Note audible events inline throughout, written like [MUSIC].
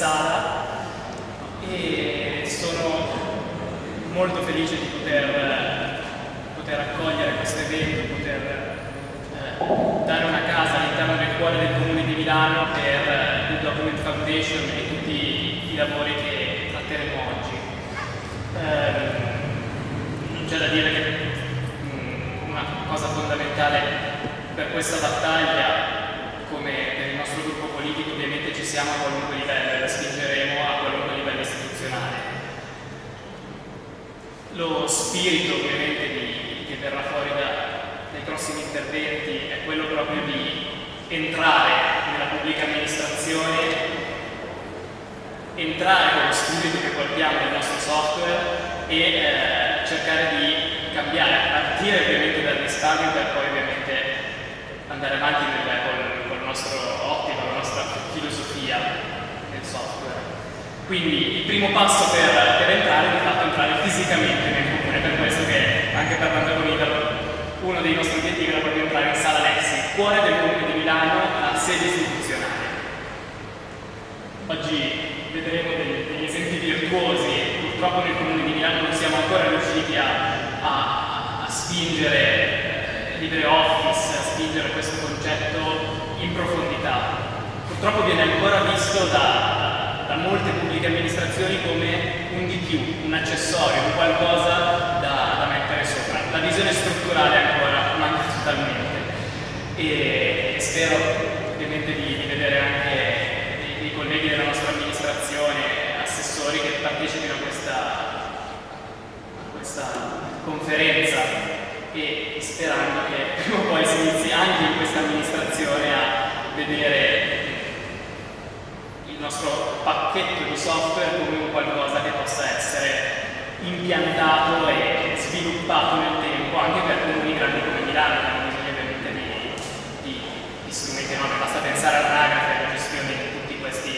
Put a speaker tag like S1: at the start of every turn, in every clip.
S1: sala e sono molto felice di poter, poter accogliere questo evento, poter eh, dare una casa all'interno del cuore del Comune di Milano per il Document Foundation e tutti i lavori che tratteremo oggi. Eh, non c'è da dire che mh, mm, una cosa fondamentale per questa battaglia come per il nostro gruppo politico ovviamente ci siamo a qualunque livello e la spingeremo a qualunque livello istituzionale. Lo spirito ovviamente di, che verrà fuori da, dai prossimi interventi è quello proprio di entrare nella pubblica amministrazione, entrare con lo spirito che portiamo nel nostro software e eh, cercare di cambiare, partire ovviamente dal risparmio per poi ovviamente andare avanti nel, col, nostro ottica, la nostra filosofia nel software. Quindi il primo passo per, per entrare è di fatto entrare fisicamente nel comune, per questo che anche per Italo uno dei nostri obiettivi era proprio entrare in sala Lexi, cuore del comune di Milano, la sede istituzionale. Oggi vedremo degli, degli esempi virtuosi, purtroppo nel comune di Milano non siamo ancora riusciti a, a, a spingere eh, LibreOffice, a spingere questo concetto in profondità. Purtroppo viene ancora visto da, da molte pubbliche amministrazioni come un di più, un accessorio, un qualcosa da, da mettere sopra. La visione strutturale ancora manca totalmente e spero ovviamente di, di vedere anche i, i, colleghi della nostra amministrazione, assessori che partecipino a questa, a questa conferenza e sperando che [LAUGHS] prima o poi si inizi anche in questa amministrazione a vedere il nostro pacchetto di software come un qualcosa che possa essere impiantato e sviluppato nel tempo anche per comuni grandi come Milano che hanno bisogno ovviamente di, di, di strumenti enormi, basta pensare all'anagrafe e alla gestione di tutti questi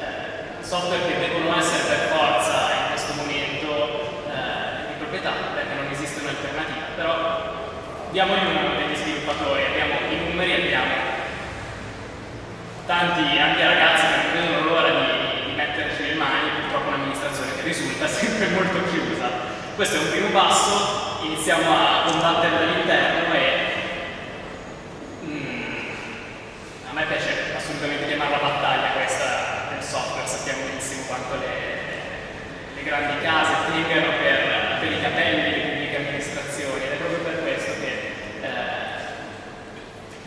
S1: eh, software che devono essere per forza in questo momento eh, di proprietà perché non esiste un'alternativa, però diamo il numero degli sviluppatori, abbiamo i numeri, abbiamo tanti anche ragazzi che non vedono l'ora di, di metterci le mani, purtroppo un'amministrazione che risulta [LAUGHS] sempre molto chiusa. Questo è un primo passo, iniziamo a combattere dall'interno e mm, a me piace assolutamente chiamarla battaglia questa del software, sappiamo benissimo quanto le, le grandi case tengano per, per i capelli le pubbliche amministrazioni ed è proprio per questo che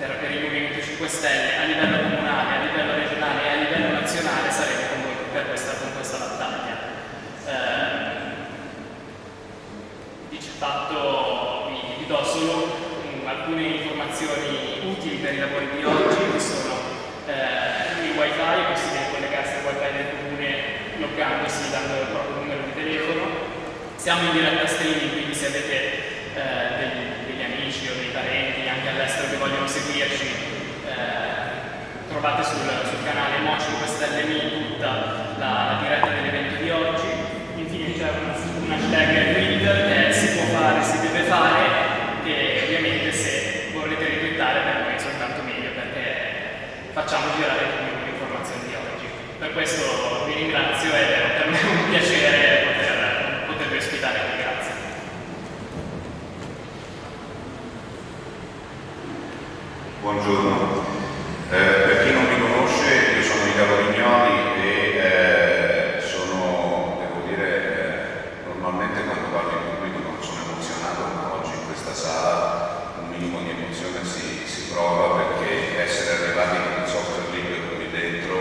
S1: per, per il Movimento 5 Stelle a livello comunale, a livello regionale e a livello nazionale saremo con voi per questa, con questa battaglia. Eh, dice fatto, vi, vi do solo um, alcune informazioni utili per i lavori di oggi, che sono eh, il wifi, è possibile collegarsi al wifi del comune loggandosi dando il proprio numero di telefono. Siamo in diretta streaming, quindi se avete eh, degli parenti anche all'estero che vogliono seguirci, eh, trovate sul, sul canale Mo 5 Stelle Mi tutta la, la diretta dell'evento di oggi. Infine c'è un, hashtag Twitter che si può fare, si deve fare e ovviamente se vorrete ritwittare per noi è soltanto meglio perché facciamo girare le informazioni di oggi. Per questo vi ringrazio ed è per me un piacere poter, potervi ospitare qui.
S2: Buongiorno, eh, per chi non mi conosce io sono Italo Vignoli e eh, sono, devo dire, eh, normalmente quando parlo in pubblico non sono emozionato, ma oggi in questa sala un minimo di emozione si, si prova perché essere arrivati con il software libero qui dentro,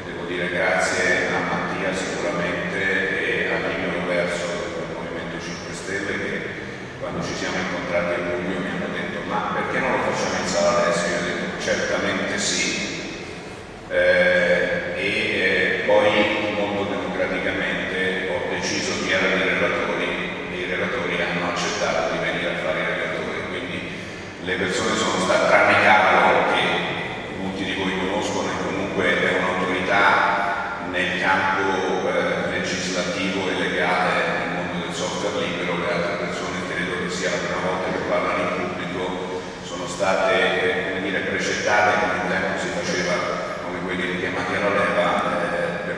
S2: e devo dire grazie a Mattia sicuramente e a Livio Verso del Movimento 5 Stelle che quando ci siamo incontrati a luglio mi hanno detto ma perché non lo facciamo in sala adesso? Io ho detto certamente sì eh, e eh, poi molto democraticamente ho deciso chi erano i relatori e i relatori hanno accettato di venire a fare i relatori quindi le persone sono state tranne Carlo che molti di voi conoscono e comunque è un'autorità nel campo eh, legislativo e legale nel mondo del software libero le altre persone credo che sia la prima volta che parlano in pubblico state come dire, precettate come un tempo si faceva come quelli richiamati alla leva eh,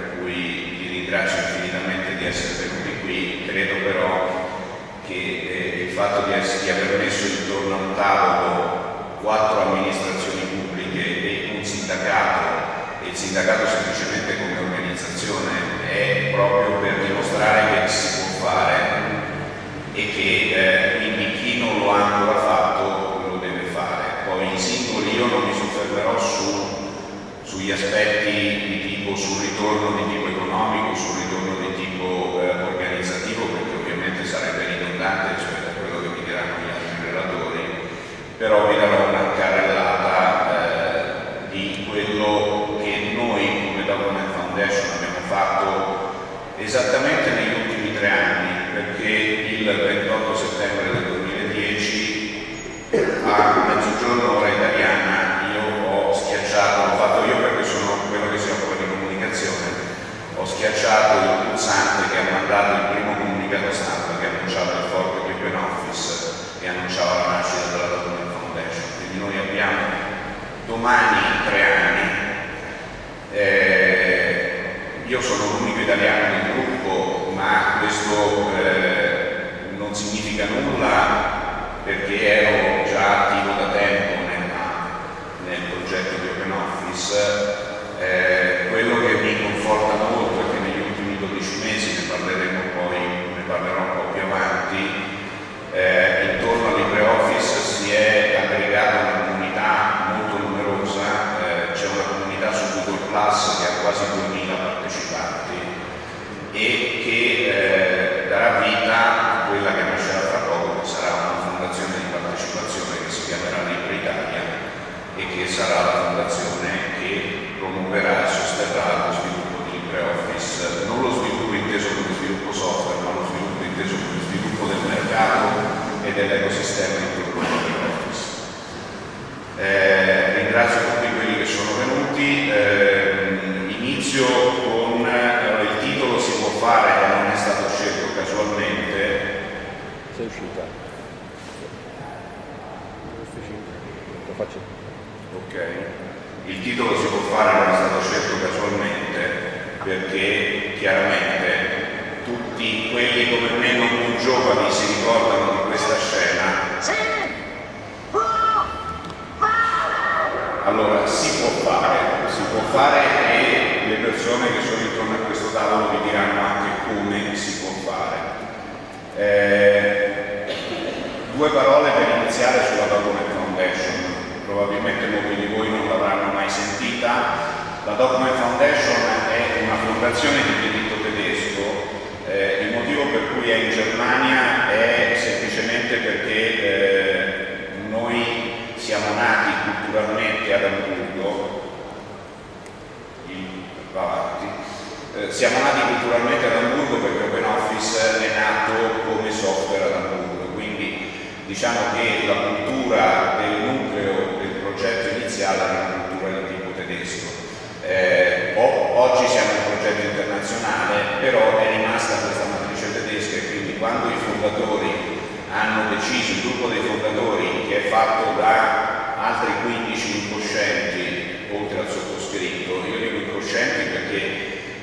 S2: di aver messo intorno a un tavolo quattro amministrazioni pubbliche e un sindacato, e il sindacato semplicemente come organizzazione, è proprio per dimostrare che si può fare che eh, quindi chi non lo ha ancora fatto lo deve fare. Poi i singoli io non mi soffermerò su, sugli aspetti di tipo sul ritorno di tipo economico, sul ritorno di tipo eh, organizzativo, perché ovviamente sarebbe ridondante rispetto a quello che mi diranno gli altri relatori, però vi darò una carrellata eh, di quello che noi come Document Foundation abbiamo fatto esattamente negli ultimi tre anni, perché il 28 settembre del 2010 a mezzogiorno ora italiana io ho schiacciato, l'ho fatto io perché sono quello che si occupa di comunicazione, ho schiacciato il pulsante che ha mandato il primo comunicato stampa che annunciava il forte di Open Office e annunciava la nascita della Document Foundation. Quindi noi abbiamo domani tre anni. Eh, io sono l'unico italiano del gruppo, ma questo eh, non significa nulla perché ero già attivo da tempo nella, nel progetto di Open Office. Eh, quello che mi conforta molto è che negli ultimi 12 mesi, ne parleremo poi, ne parlerò un po' più avanti, eh, intorno a LibreOffice si è aggregata una comunità molto numerosa, eh, c'è una comunità su Google Plus che ha quasi 2000 partecipanti e che eh, darà vita a quella che nascerà fra poco, che sarà una fondazione di partecipazione che si chiamerà Libre Italia e che sarà la fondazione che promuoverà e sosterrà lo sviluppo di LibreOffice, non lo sviluppo inteso come sviluppo software, ma lo sviluppo inteso come sviluppo del mercato e dell'ecosistema intorno a LibreOffice. Eh, ringrazio tutti quelli che sono venuti, eh, inizio con eh, il titolo si può fare, non è stato scelto casualmente.
S3: Sei uscita? Lo faccio.
S2: Ok, il titolo si può fare, non è stato scelto casualmente perché chiaramente tutti quelli come me non più giovani si ricordano di questa scena. Allora, si può fare, si può fare e le persone che sono intorno a questo tavolo vi diranno anche come si può fare. Eh, due parole per iniziare sulla Foundation, probabilmente molti di voi non l'avranno mai sentita. La Document Foundation è una fondazione di diritto tedesco, eh, il motivo per cui è in Germania è semplicemente perché eh, noi siamo nati culturalmente ad Amburgo, va avanti, eh, siamo nati culturalmente ad Amburgo perché OpenOffice è nato come software ad Amburgo, quindi diciamo che la cultura del nucleo del progetto iniziale era una cultura di tipo tedesco. Eh, oggi siamo un progetto internazionale, però è rimasta questa matrice tedesca e quindi quando i fondatori hanno deciso, il gruppo dei fondatori che è fatto da altri 15 incoscienti, oltre al sottoscritto, io dico incoscienti perché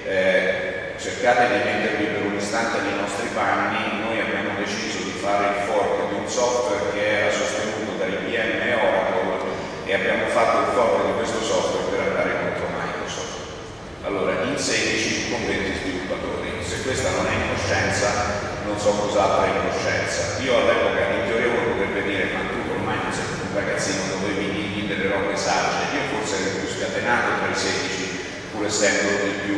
S2: eh, cercate di mettervi per un istante nei nostri panni, noi abbiamo deciso di fare il fork di un software che era sostenuto da IBM e Oracle e abbiamo fatto il fork di questo software per andare contro Microsoft. Allora, in 16 con 20 sviluppatori, se questa non è incoscienza non so cos'altro è incoscienza. Io all'epoca in teoria potrebbe dire ma tu ormai non sei un ragazzino dovevi delle robe sagge, io forse ero più scatenato tra i 16 pur essendo il più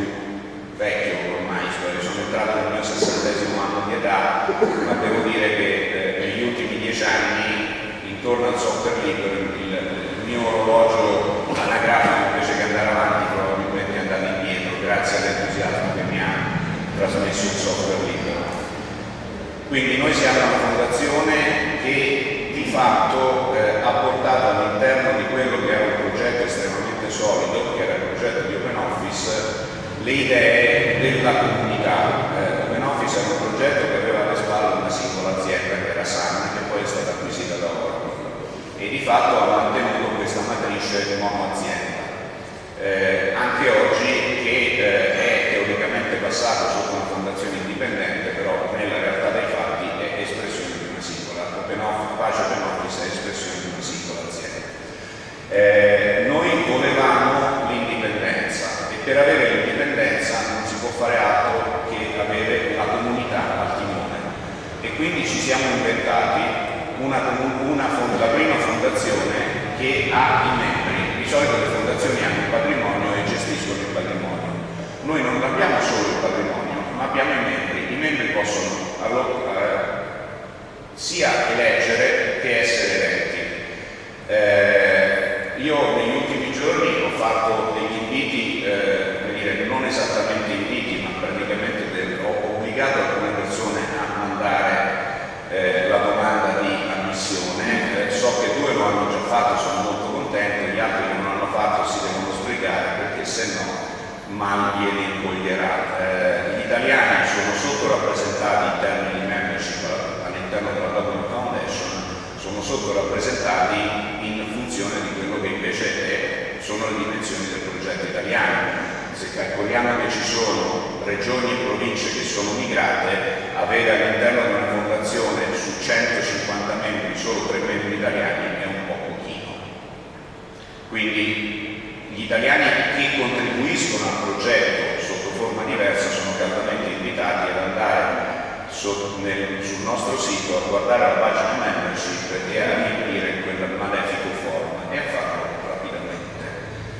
S2: vecchio ormai, cioè sono entrato nel mio sessantesimo anno di età, ma devo dire che eh, negli ultimi dieci anni intorno al software libero il mio orologio anagrafico invece che andare avanti probabilmente è andato indietro grazie all'entusiasmo che mi ha trasmesso il software libero. Quindi noi siamo una fondazione che di fatto eh, ha portato all'interno di quello che era un progetto estremamente solido, che era il progetto di Open Office, le idee della comunità. Eh, Open Office era un progetto che aveva alle spalle una singola azienda, che era Sun, che poi è stata acquisita da Oracle e di fatto ha mantenuto questa matrice monoazienda. Eh, anche oggi che eh, è teoricamente passato dipendente però nella realtà dei fatti è espressione di una singola, open off, Pace Open Office è espressione di una singola azienda. Eh, noi volevamo l'indipendenza e per avere l'indipendenza non si può fare altro che avere la comunità al timone. E quindi ci siamo inventati una, una fond la prima fondazione che ha i membri, di solito le fondazioni hanno il patrimonio e gestiscono il patrimonio, noi non abbiamo solo il patrimonio abbiamo i membri. I membri possono allora, eh, sia eleggere che essere eletti. Eh, io negli ultimi giorni ho fatto degli inviti, eh, dire, non esattamente inviti, ma praticamente del, ho obbligato alcune persone a mandare eh, la domanda di ammissione. Eh, so che due lo hanno già fatto, sono molto contento, gli altri che non l'hanno fatto si devono sbrigare perché se no mal glieli incoglierà. Eh, gli italiani sono sottorappresentati in termini di membership all'interno della Government Foundation sono sottorappresentati in funzione di quello che invece è, sono le dimensioni del progetto italiano. Se calcoliamo che ci sono regioni e province che sono migrate, avere all'interno di una fondazione su 150 membri solo tre membri italiani è un po' pochino. Quindi gli italiani che contribuiscono al progetto sotto forma diversa sono caldamente invitati ad andare sul nostro sito a guardare la pagina membership e a riempire quel malefico form e a farlo rapidamente.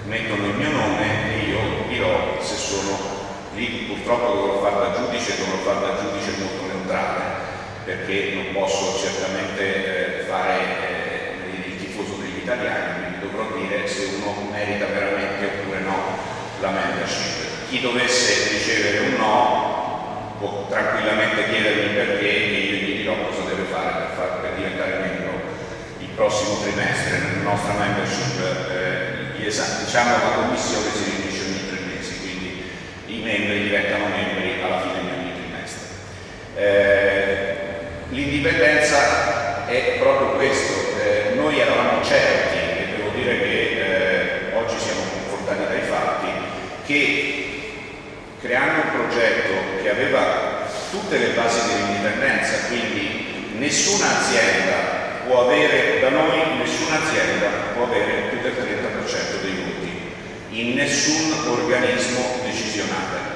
S2: Mettono il mio nome e io dirò se sono lì, purtroppo dovrò fare da giudice, dovrò fare da giudice molto neutrale perché non posso certamente eh, fare eh, il tifoso degli italiani, quindi dovrò dire se uno merita veramente oppure no la membership. Chi dovesse ricevere un no può tranquillamente chiedermi perché e io gli dirò cosa deve fare per, diventare membro il prossimo trimestre nella nostra membership eh, diciamo la commissione si riunisce ogni tre mesi quindi i membri diventano membri alla fine di ogni trimestre. Eh, l'indipendenza è proprio questo. Eh, noi eravamo certi e devo dire che eh, oggi siamo confortati dai fatti che creando un progetto che aveva tutte le basi dell'indipendenza, quindi nessuna azienda può avere, da noi nessuna azienda può avere più del 30% dei voti in nessun organismo decisionale.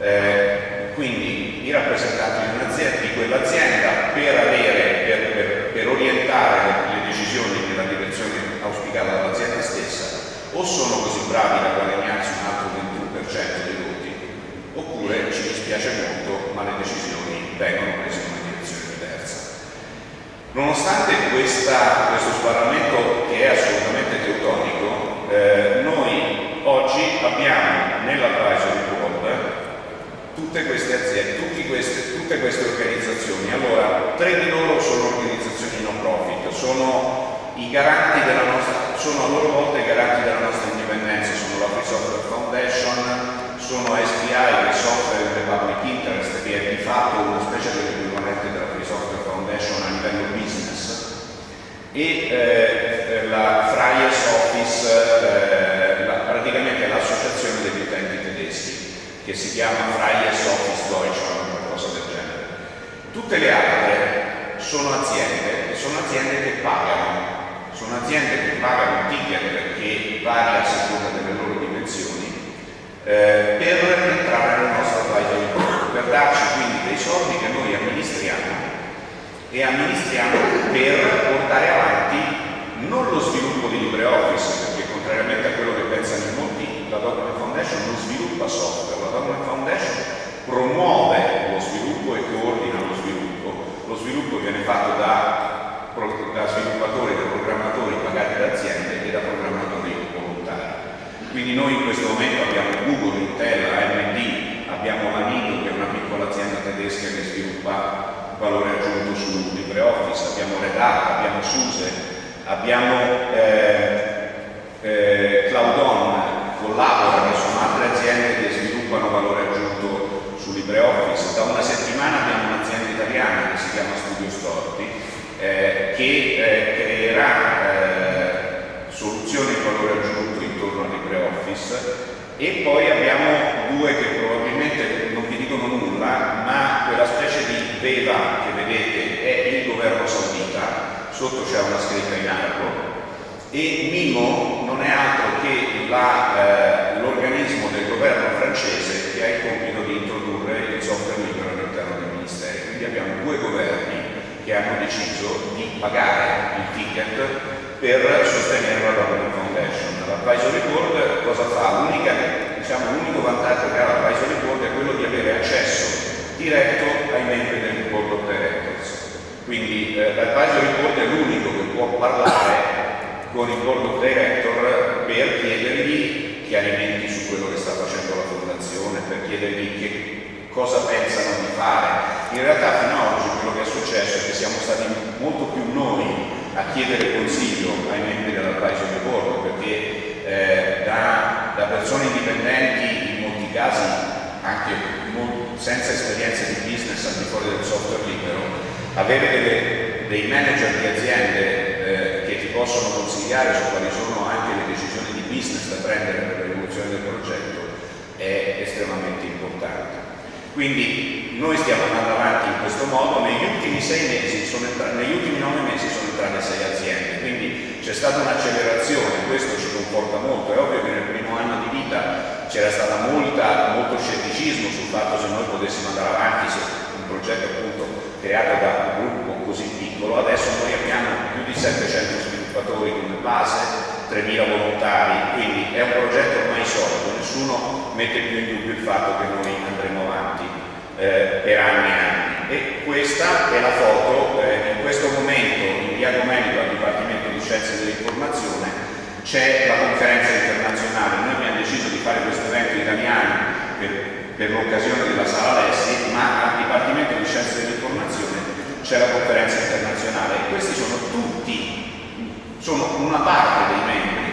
S2: Eh, quindi i rappresentanti di, di quell'azienda per, per, per, per orientare le decisioni nella direzione auspicata dall'azienda stessa o sono così bravi da guadagnarsi un altro 21% dei voti, oppure ci dispiace molto, ma le decisioni vengono prese in una direzione diversa. Nonostante questa, questo sbarramento che è assolutamente teutonico, eh, noi oggi abbiamo nell'advisory board tutte queste aziende, queste, tutte queste organizzazioni. Allora, tre di loro sono organizzazioni non profit, sono i garanti della nostra, sono a loro volta i garanti della nostra indipendenza, sono la Free Software Foundation, sono che è Software Public Interest, che è di fatto una specie dell'equivalente della Free Software Foundation a livello business, e eh, la Freies Office, eh, la, praticamente l'associazione degli utenti tedeschi, che si chiama Freies Office Deutschland qualcosa del genere. Tutte le altre sono aziende, sono aziende che pagano sono aziende che pagano ticket che varia a seconda delle loro dimensioni eh, per entrare nel nostro advisory board, per darci quindi dei soldi che noi amministriamo e amministriamo per portare avanti non lo sviluppo di LibreOffice, perché contrariamente a quello che pensano in molti, la Document Foundation non sviluppa software, la Document Foundation promuove lo sviluppo e coordina lo sviluppo. Lo sviluppo viene fatto da da sviluppatori, da programmatori pagati da aziende e da programmatori volontari. Quindi noi in questo momento abbiamo Google, Intel, AMD, abbiamo la Nido che è una piccola azienda tedesca che sviluppa valore aggiunto su LibreOffice, abbiamo Red Hat, abbiamo SUSE, abbiamo eh, eh, CloudOn, Collabora, che sono altre aziende che sviluppano valore aggiunto su LibreOffice. Da una settimana abbiamo un'azienda italiana che si chiama Studio Storti eh, che eh, creerà eh, soluzioni di valore aggiunto intorno a LibreOffice e poi abbiamo due che probabilmente non vi dicono nulla, ma quella specie di veva che vedete è il governo saudita, sotto c'è una scritta in arabo e Mimo non è altro che eh, l'organismo del governo francese che ha il compito di introdurre il software libero all'interno dei ministeri. Quindi abbiamo due governi che hanno deciso di pagare il ticket per sostenere la Foundation. L'advisory board cosa fa? Diciamo, l'unico vantaggio che ha l'advisory board è quello di avere accesso diretto ai membri del board of directors. Quindi eh, l'advisory board è l'unico che può parlare con il board of director per chiedergli chiarimenti su quello che sta facendo la fondazione, per chiedergli che cosa pensano di fare. In realtà fino ad oggi quello che è successo è che siamo stati molto più noi a chiedere consiglio ai membri dell'advisory board perché eh, da, da, persone indipendenti in molti casi anche senza esperienze di business al di fuori del software libero avere delle, dei manager di aziende possono consigliare su quali sono anche le decisioni di business da prendere per l'evoluzione del progetto è estremamente importante. Quindi noi stiamo andando avanti in questo modo, negli ultimi sei mesi, negli ultimi nove mesi sono entrate sei aziende, quindi c'è stata un'accelerazione, questo ci comporta molto, è ovvio che nel primo anno di vita c'era stato molto scetticismo sul fatto se noi potessimo andare avanti se un progetto appunto creato da un gruppo così piccolo, adesso noi abbiamo più di 700 sviluppatori come base, 3.000 volontari, quindi è un progetto ormai solido, nessuno mette più in dubbio il fatto che noi andremo avanti eh, per anni e anni. E questa è la foto, eh, in questo momento in via Domenico al Dipartimento di Scienze dell'Informazione c'è la conferenza internazionale, noi abbiamo deciso di fare questo evento italiano per, per l'occasione della Sala Lessi, ma al Dipartimento di Scienze dell'Informazione c'è la conferenza internazionale. E questi sono tutti sono una parte dei membri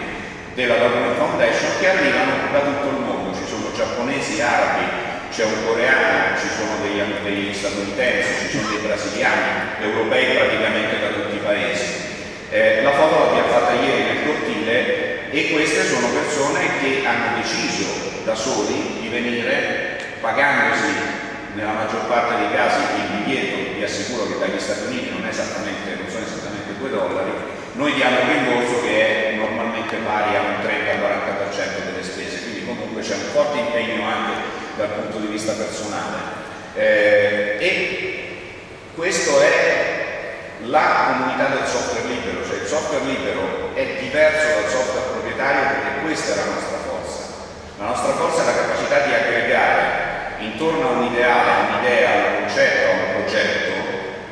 S2: della Government Foundation che arrivano da tutto il mondo, ci sono giapponesi, arabi, c'è un coreano, ci sono degli, degli, statunitensi, ci sono dei brasiliani, europei praticamente da tutti i paesi. Eh, la foto l'abbiamo fatta ieri nel cortile e queste sono persone che hanno deciso da soli di venire pagandosi nella maggior parte dei casi il biglietto, vi assicuro che dagli Stati Uniti non, non sono esattamente 2 dollari, noi diamo un rimborso che è normalmente pari a un 30-40% delle spese, quindi comunque c'è un forte impegno anche dal punto di vista personale. Eh, e questo è la comunità del software libero, cioè il software libero è diverso dal software proprietario perché questa è la nostra forza. La nostra forza è la capacità di aggregare intorno a un ideale, un'idea, a un concetto, un progetto,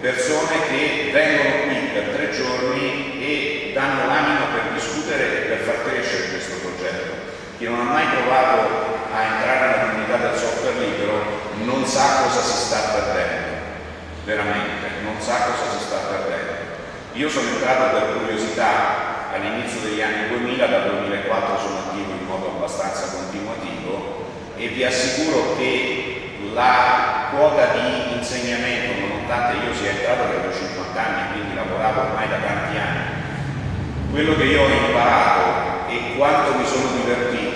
S2: persone che vengono qui per tre giorni e danno l'anima per discutere e per far crescere questo progetto. Chi non ha mai provato a entrare nella comunità del software libero non sa cosa si sta perdendo, veramente, non sa cosa si sta perdendo. Io sono entrato per curiosità all'inizio degli anni 2000, dal 2004 sono attivo in modo abbastanza continuativo e vi assicuro che la quota di insegnamento, nonostante io sia entrato per 50 anni, quindi lavoravo ormai da tanti anni, quello che io ho imparato e quanto mi sono divertito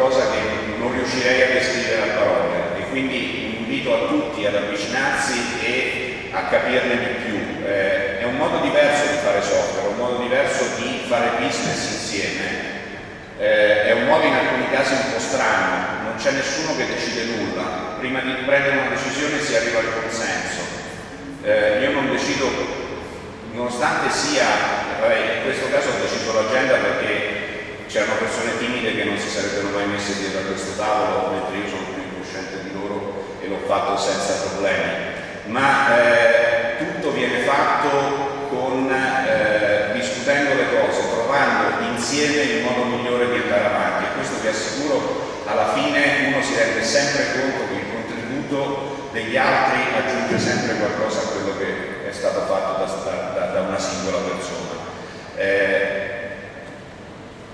S2: qualcosa che non riuscirei a descrivere a parole e quindi invito a tutti ad avvicinarsi e a capirne di più. Eh, è un modo diverso di fare software, un modo diverso di fare business insieme, eh, è un modo in alcuni casi un po' strano, non c'è nessuno che decide nulla, prima di prendere una decisione si arriva al consenso. Eh, io non decido nonostante sia, vabbè, in questo caso ho deciso l'agenda perché c'erano persone timide che non si sarebbero mai messe dietro a questo tavolo, mentre io sono più incosciente di loro e l'ho fatto senza problemi. Ma eh, tutto viene fatto con, eh, discutendo le cose, trovando insieme il modo migliore di andare avanti e questo vi assicuro alla fine uno si rende sempre conto che il contributo degli altri aggiunge sempre qualcosa a quello che è stato fatto da, da, da una singola persona. Eh,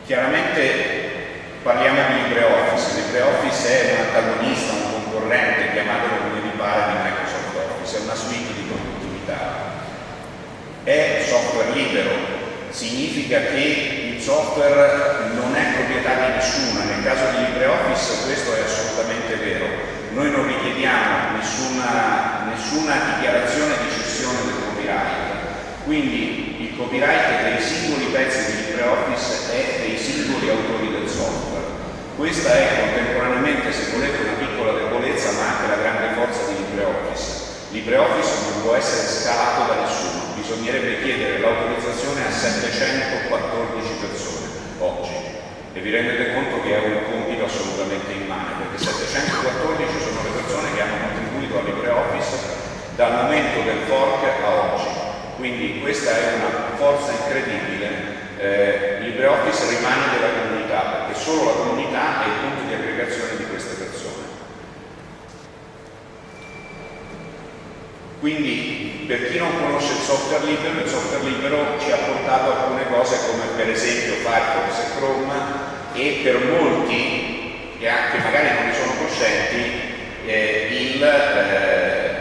S2: chiaramente parliamo di LibreOffice, LibreOffice è un antagonista, un concorrente, chiamatelo come vi pare, di Microsoft Office, è una suite di produttività. È software libero, significa che il software non è proprietà di nessuno, nel caso di LibreOffice questo è assolutamente vero. Noi non richiediamo nessuna, nessuna dichiarazione di cessione del copyright, quindi il copyright dei singoli pezzi di LibreOffice e dei singoli autori del software. Questa è contemporaneamente, se volete, una piccola debolezza ma anche la grande forza di LibreOffice. LibreOffice non può essere scalato da nessuno, bisognerebbe chiedere l'autorizzazione a 714 persone oggi e vi rendete conto che è un compito assolutamente immane perché 714 sono le persone che hanno contribuito a LibreOffice dal momento del fork a oggi quindi questa è una forza incredibile. Eh, LibreOffice rimane della comunità perché solo la comunità è il punto di aggregazione di queste persone. Quindi per chi non conosce il software libero il software libero ci ha portato alcune cose come per esempio Firefox e Chrome e per molti che anche magari non ne sono coscienti eh, il eh,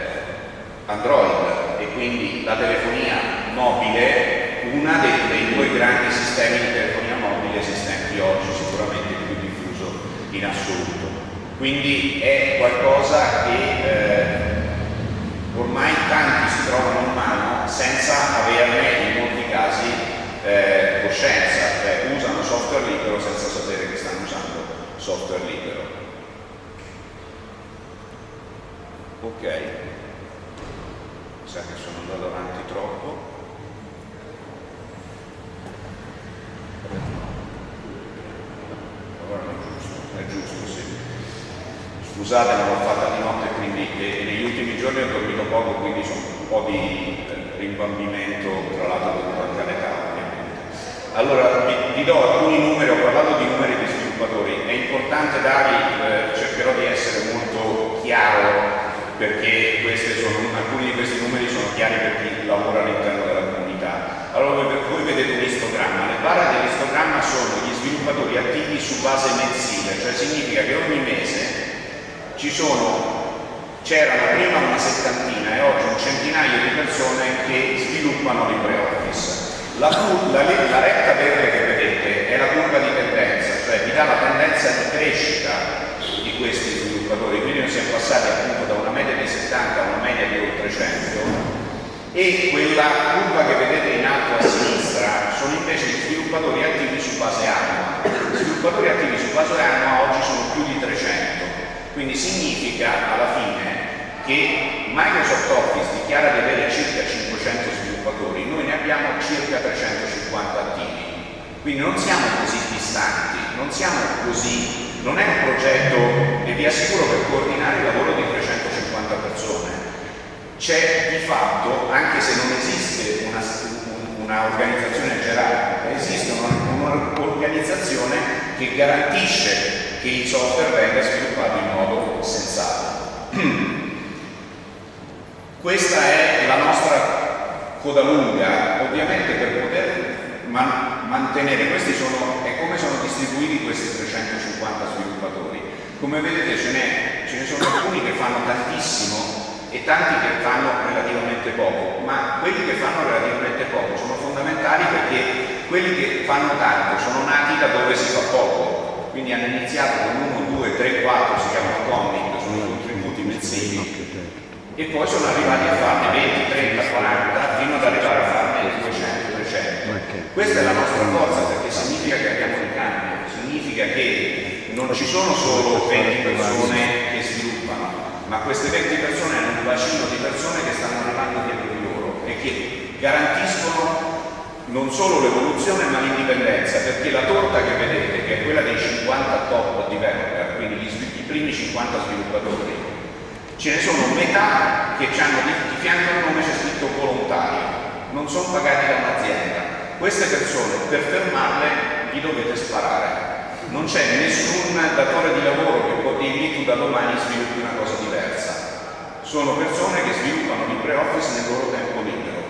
S2: Android quindi la telefonia mobile, una dei, dei, due grandi sistemi di telefonia mobile esistenti oggi, sicuramente il più diffuso in assoluto. Quindi è qualcosa che eh, ormai tanti si trovano in mano senza averne in molti casi eh, coscienza, cioè usano software libero senza sapere che stanno usando software libero. Ok sa che sono andato avanti troppo. Allora è giusto, è giusto, sì. Scusate, l'ho fatta di notte, quindi negli ultimi giorni ho dormito poco, quindi sono un po' di eh, rimbambimento, tra l'altro anche all'età ovviamente. Allora, vi, vi, do alcuni numeri, ho parlato di numeri di sviluppatori, è importante darli, eh, cercherò di essere molto chiaro perché sono, alcuni di questi numeri sono chiari per chi lavora all'interno della comunità. Allora voi vedete un istogramma, le barre dell'istogramma sono gli sviluppatori attivi su base mensile, cioè significa che ogni mese ci sono prima una settantina e oggi un centinaio di persone che sviluppano LibreOffice. La, la, la, retta verde che vedete è la curva di tendenza, cioè vi dà la tendenza di crescita di questi sviluppatori, quindi noi siamo passati appunto da una media di 70 a una media di oltre 100 e quella curva che vedete in alto a sinistra sono invece gli sviluppatori attivi su base annua. Gli sviluppatori attivi su base annua oggi sono più di 300, quindi significa alla fine che Microsoft Office dichiara di avere circa 500 sviluppatori, noi ne abbiamo circa 350 attivi, quindi non siamo così distanti, non siamo così non è un progetto, e vi assicuro, per coordinare il lavoro di 350 persone. C'è di fatto, anche se non esiste un'organizzazione una gerarchica, esiste un'organizzazione che garantisce che il software venga sviluppato in modo sensato. [CLEARS THROAT] Questa è la nostra coda lunga, ovviamente per poter man mantenere, questi sono, è come sono distribuiti questi 350 sviluppatori. Come vedete ce, ce ne sono alcuni che fanno tantissimo e tanti che fanno relativamente poco, ma quelli che fanno relativamente poco sono fondamentali perché quelli che fanno tanto sono nati da dove si fa poco, quindi hanno iniziato con 1, 2, 3, 4, si chiamano comic, sono contributi mensili. e poi sono arrivati a farne 20, 30, 40 fino ad arrivare a farne 200. Questa è la nostra forza perché significa che abbiamo un cambio, significa che non ci sono solo 20 persone che sviluppano, ma queste 20 persone hanno un bacino di persone che stanno arrivando dietro di loro e che garantiscono non solo l'evoluzione ma l'indipendenza, perché la torta che vedete, che è quella dei 50 top developer, quindi gli, i primi 50 sviluppatori, ce ne sono metà che hanno di, fianco al nome c'è scritto volontario, non sono pagati da un'azienda, queste persone per fermarle gli dovete sparare. Non c'è nessun datore di lavoro che può dirgli tu da domani sviluppi una cosa diversa. Sono persone che sviluppano LibreOffice nel loro tempo libero.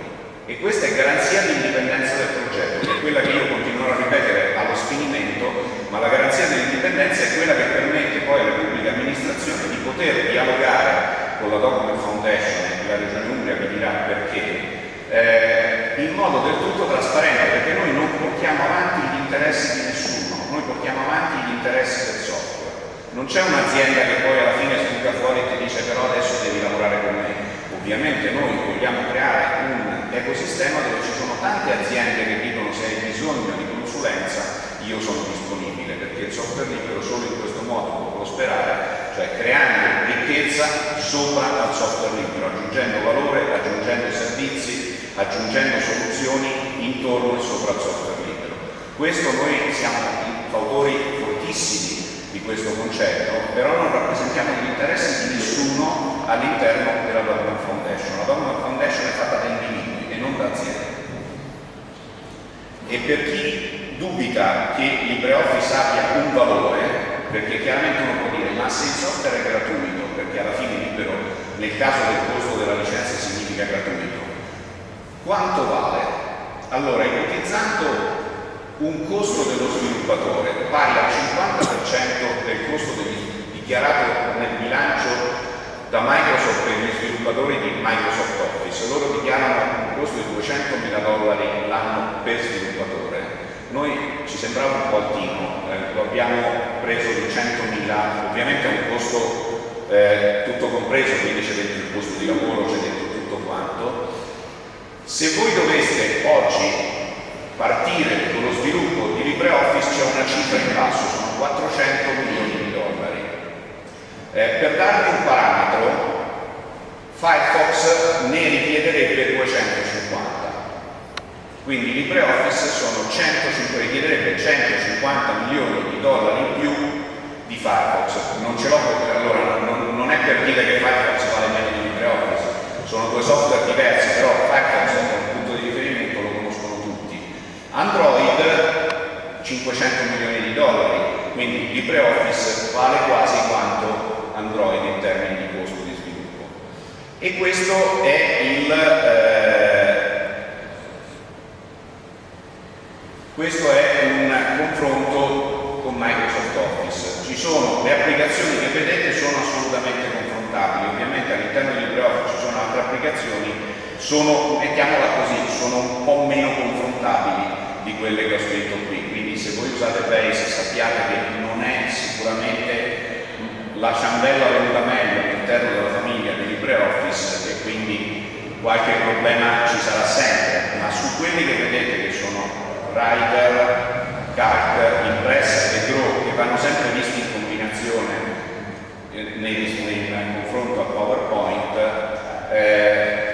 S2: E questa è garanzia di indipendenza del progetto, che è quella che io continuerò a ripetere allo sfinimento, ma la garanzia dell'indipendenza è quella che permette poi alle pubbliche amministrazioni di poter dialogare con la Document Foundation e la Regione Umbria vi dirà perché, eh, in modo del tutto trasparente, perché noi non portiamo avanti gli interessi di nessuno, portiamo avanti gli interessi del software. Non c'è un'azienda che poi alla fine sbuca fuori e ti dice però adesso devi lavorare con me. Ovviamente noi vogliamo creare un ecosistema dove ci sono tante aziende che dicono se hai bisogno di consulenza io sono disponibile perché il software libero solo in questo modo può prosperare, cioè creando ricchezza sopra al software libero, aggiungendo valore, aggiungendo servizi, aggiungendo soluzioni intorno e sopra al software libero. Questo noi siamo fautori fortissimi di questo concetto, però non rappresentiamo gli interessi di nessuno all'interno della Government Foundation. La Government Foundation è fatta da individui e non da aziende. E per chi dubita che LibreOffice abbia un valore, perché chiaramente uno può dire ma se il software è gratuito, perché alla fine libero nel caso del costo della licenza significa gratuito, quanto vale? Allora, ipotizzando un costo dello sviluppatore pari al 50% del costo dichiarato nel bilancio da Microsoft per gli sviluppatori di Microsoft Office, loro dichiarano un costo di 200 mila dollari l'anno per sviluppatore noi ci sembrava un po' altino, eh, lo abbiamo preso di 100.000, ovviamente è un costo eh, tutto compreso, quindi c'è dentro il costo di lavoro, c'è dentro tutto quanto. Se voi doveste oggi partire con lo sviluppo di LibreOffice c'è una cifra in basso, sono 400 milioni di dollari. Eh, per darvi un parametro, Firefox ne richiederebbe 250 quindi LibreOffice sono 150, richiederebbe 150 milioni di dollari in più di Firefox. Non ce l'ho perché allora non, non, è per dire che Firefox vale meno di LibreOffice, sono due software diversi, però Firefox è un punto di riferimento, lo conoscono tutti. Android 500 milioni di dollari, quindi LibreOffice vale quasi quanto Android in termini di costo di sviluppo. E questo è il eh, Questo è un confronto con Microsoft Office. Ci sono le applicazioni che vedete sono assolutamente confrontabili, ovviamente all'interno di LibreOffice ci sono altre applicazioni, sono, mettiamola così, sono un po' meno confrontabili quelle che ho scritto qui, quindi se voi usate Base sappiate che non è sicuramente la ciambella venuta meglio all'interno della famiglia di LibreOffice e quindi qualche problema ci sarà sempre, ma su quelli che vedete che sono Writer, Calc, Impress e Grow che vanno sempre visti in combinazione eh, nel, confronto a PowerPoint, eh,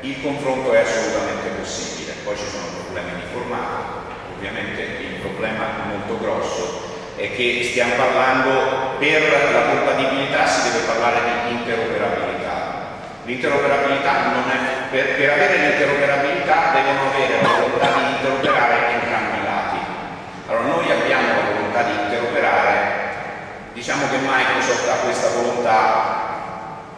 S2: il confronto è assolutamente possibile. Poi ci sono problemi di formato, ovviamente il problema molto grosso è che stiamo parlando, per la compatibilità si deve parlare di interoperabilità. L'interoperabilità non è, per, per avere l'interoperabilità devono avere la volontà di interoperare entrambi i lati. Allora noi abbiamo la volontà di interoperare, diciamo che Microsoft ha questa volontà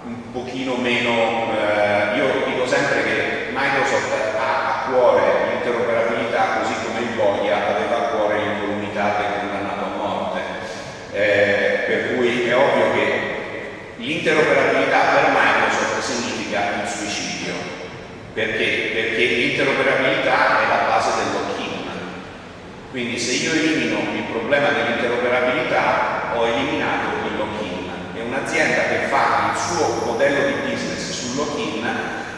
S2: un pochino meno, eh, io dico sempre che Microsoft ha a cuore l'interoperabilità il Boia aveva a cuore l'incolumità del condannato a morte. Eh, per cui è ovvio che L'interoperabilità per Microsoft significa il suicidio. Perché? Perché l'interoperabilità è la base del lock-in. Quindi se io elimino il problema dell'interoperabilità ho eliminato il lock-in. E un'azienda che fa il suo modello di business sul lock-in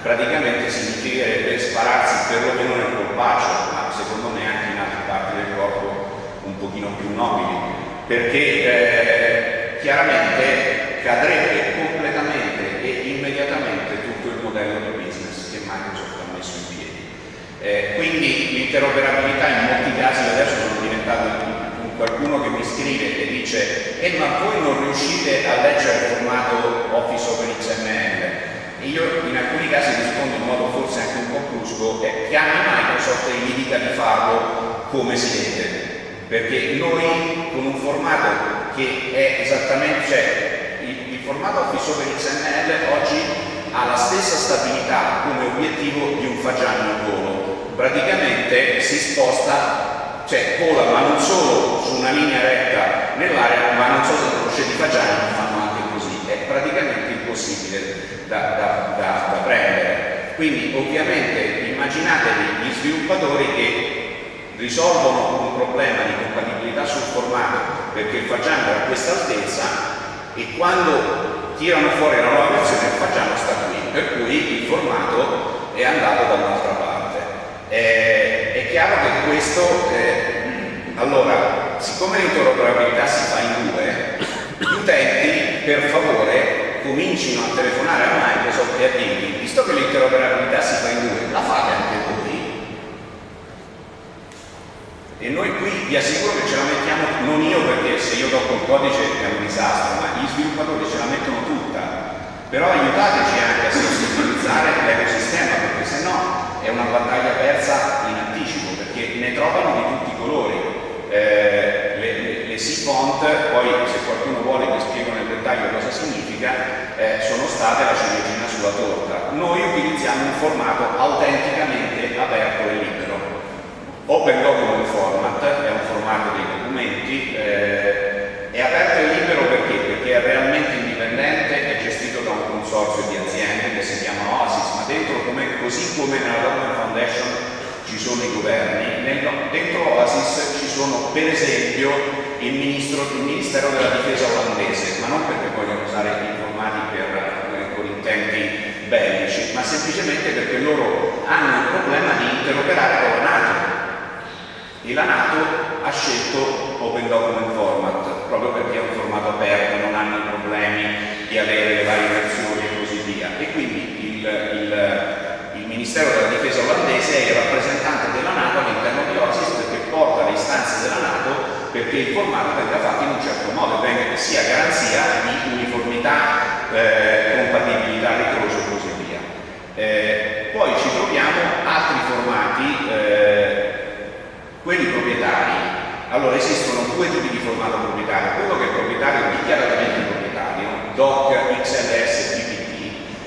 S2: praticamente significherebbe spararsi perlomeno nel colpaccio, ma secondo me anche in altre parti del corpo un pochino più nobili. Perché eh, chiaramente cadrebbe completamente e immediatamente tutto il modello di business che Microsoft ha messo in piedi. Eh, quindi l'interoperabilità in molti casi adesso sono diventato qualcuno che mi scrive e dice eh ma voi non riuscite a leggere il formato Office over XML io in alcuni casi rispondo in modo forse anche un po' brusco eh, chiami Microsoft e gli dica di farlo come si deve perché noi con un formato che è esattamente cioè, formato Office over XML oggi ha la stessa stabilità come obiettivo di un fagiano in volo. Praticamente si sposta, cioè vola ma non solo su una linea retta nell'aria, ma non solo se crocette di fagiani fanno anche così. È praticamente impossibile da, da, da, da prendere. Quindi ovviamente immaginatevi gli sviluppatori che risolvono un problema di compatibilità sul formato perché il fagiano è a questa altezza e quando tirano fuori la nuova versione facciamo sta qui, per cui il formato è andato da un'altra parte. Eh, è chiaro che questo, eh, allora, siccome l'interoperabilità si fa in due, gli utenti per favore comincino a telefonare a Microsoft e a dirgli, visto che l'interoperabilità si fa in due, la fate anche voi? E noi qui vi assicuro che ce la mettiamo, non io perché se io tocco il codice è un disastro, ma gli sviluppatori ce la mettono tutta. Però aiutateci anche a sensibilizzare l'ecosistema, perché se no è una battaglia persa in anticipo, perché ne trovano di tutti i colori. Eh, le, le, le C-Font, poi se qualcuno vuole vi spiego nel dettaglio cosa significa, eh, sono state la ciliegina sulla torta. Noi utilizziamo un formato autenticamente aperto e libero Open Document Format è un formato dei documenti, eh, è aperto e libero perché? Perché è realmente indipendente, è gestito da un consorzio di aziende che si chiama OASIS, ma dentro, come, così come nella Document Foundation ci sono i governi, dentro OASIS ci sono per esempio il, ministro, il, Ministero della Difesa olandese, ma non perché vogliono usare i formati per, per, con intenti bellici, ma semplicemente perché loro hanno il problema di interoperare con la NATO. E la Nato ha scelto Open Document Format proprio perché è un formato aperto, non hanno problemi di avere le varie versioni e così via e quindi il, il, il Ministero della Difesa il rappresentante della Nato all'interno di OSIS perché porta le istanze della Nato perché il formato venga fatto in un certo modo, che sia garanzia di uniformità, eh, compatibilità, ritroso e così via. Eh, poi ci troviamo altri formati eh, quelli proprietari, allora esistono due tipi di formato proprietario, quello che è proprietario dichiaratamente proprietario, DOC, XLS,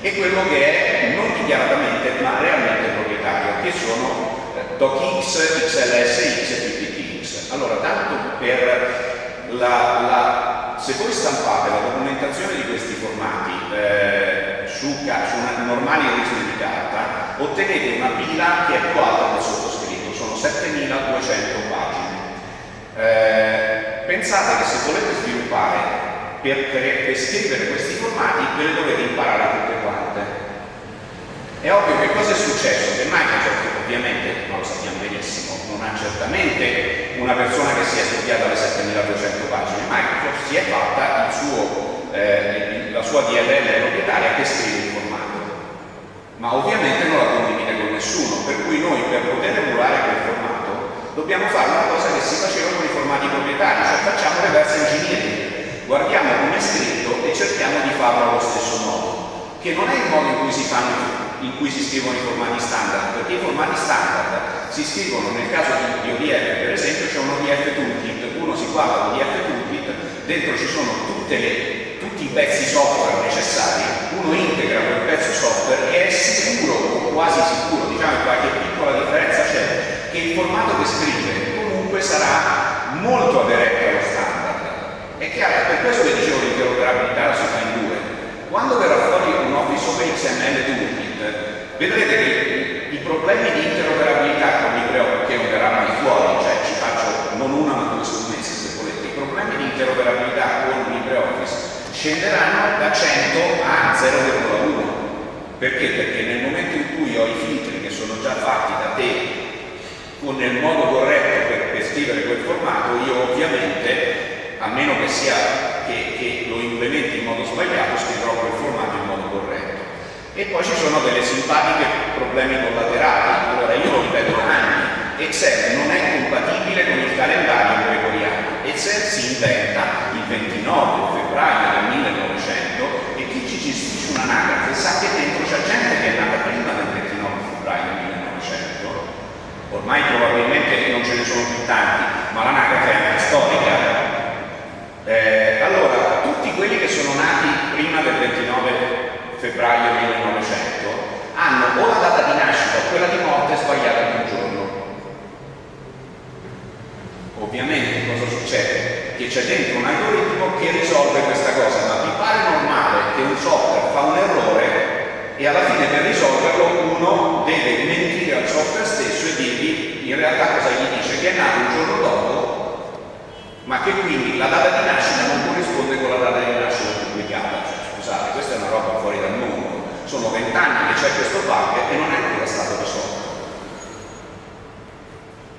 S2: e quello che è non dichiaratamente ma realmente proprietario, che sono eh, DOCX, XLS, X e PPTX. Allora, tanto per la, la, se voi stampate la documentazione di questi formati eh, su, su una normale origine di carta, ottenete una pila che è più alta del sottoscritto 7200 pagine. Eh, pensate che se volete sviluppare per, per, per, scrivere questi formati ve le dovete imparare tutte quante. È ovvio che cosa è successo? Che Microsoft ovviamente, ma lo sappiamo benissimo, non ha certamente una persona che sia studiata le 7200 pagine, Microsoft si è fatta suo, eh, la sua DLL proprietaria che scrive il formato, ma ovviamente non la condivide con nessuno, per cui noi per poter emulare quel formato dobbiamo fare una cosa che si faceva con i formati proprietari, cioè facciamo reverse engineering, guardiamo come è scritto e cerchiamo di farlo allo stesso modo, che non è il modo in cui si, fanno, in cui si scrivono i formati standard, perché i formati standard si scrivono nel caso di ODF, per esempio c'è un ODF toolkit, uno si guarda l'ODF toolkit, dentro ci sono le, tutti i pezzi software necessari, uno integra quel pezzo software e è sicuro quasi sicuro, diciamo che qualche piccola differenza c'è, che il formato che scrive comunque sarà molto aderente. È chiaro, per questo che dicevo l'interoperabilità la si fa in due. Quando verrà fuori un Office XML Toolkit, vedrete che i problemi di interoperabilità con LibreOffice, che non verrà fuori, cioè ci faccio non una ma due scommesse se volete, i problemi di interoperabilità con LibreOffice scenderanno da 100 a 0,1 perché? Perché nel momento in cui ho i filtri che sono già fatti da te con nel modo corretto per, per scrivere quel formato, io ovviamente, a meno che sia che, che lo implementi in modo sbagliato, scriverò quel formato in modo corretto. E poi ci sono delle simpatiche problemi collaterali. Allora io lo ripeto da anni, Excel non è compatibile con il calendario gregoriano. Excel si inventa il 29 febbraio del 1900 e chi ci gestisce un'anagrafe sa che dentro c'è gente che è nata prima del 29 febbraio 1900, ormai probabilmente non ce ne sono più tanti, ma l'anagrafe è anche storica. Eh, allora, tutti quelli che sono nati prima del 29 febbraio 1900 hanno o la data di nascita o quella di morte sbagliata di un giorno. Ovviamente cosa succede? Che c'è dentro un algoritmo che risolve questa cosa, ma vi pare normale che un software fa un errore e alla fine per risolverlo uno deve mentire al software stesso e dirgli in realtà cosa gli dice? Che è nato un giorno dopo, ma che quindi la data di nascita non corrisponde con la data di nascita pubblicata. Cioè, scusate, questa è una roba fuori dal mondo. Sono vent'anni che c'è questo bug e non è ancora stato risolto.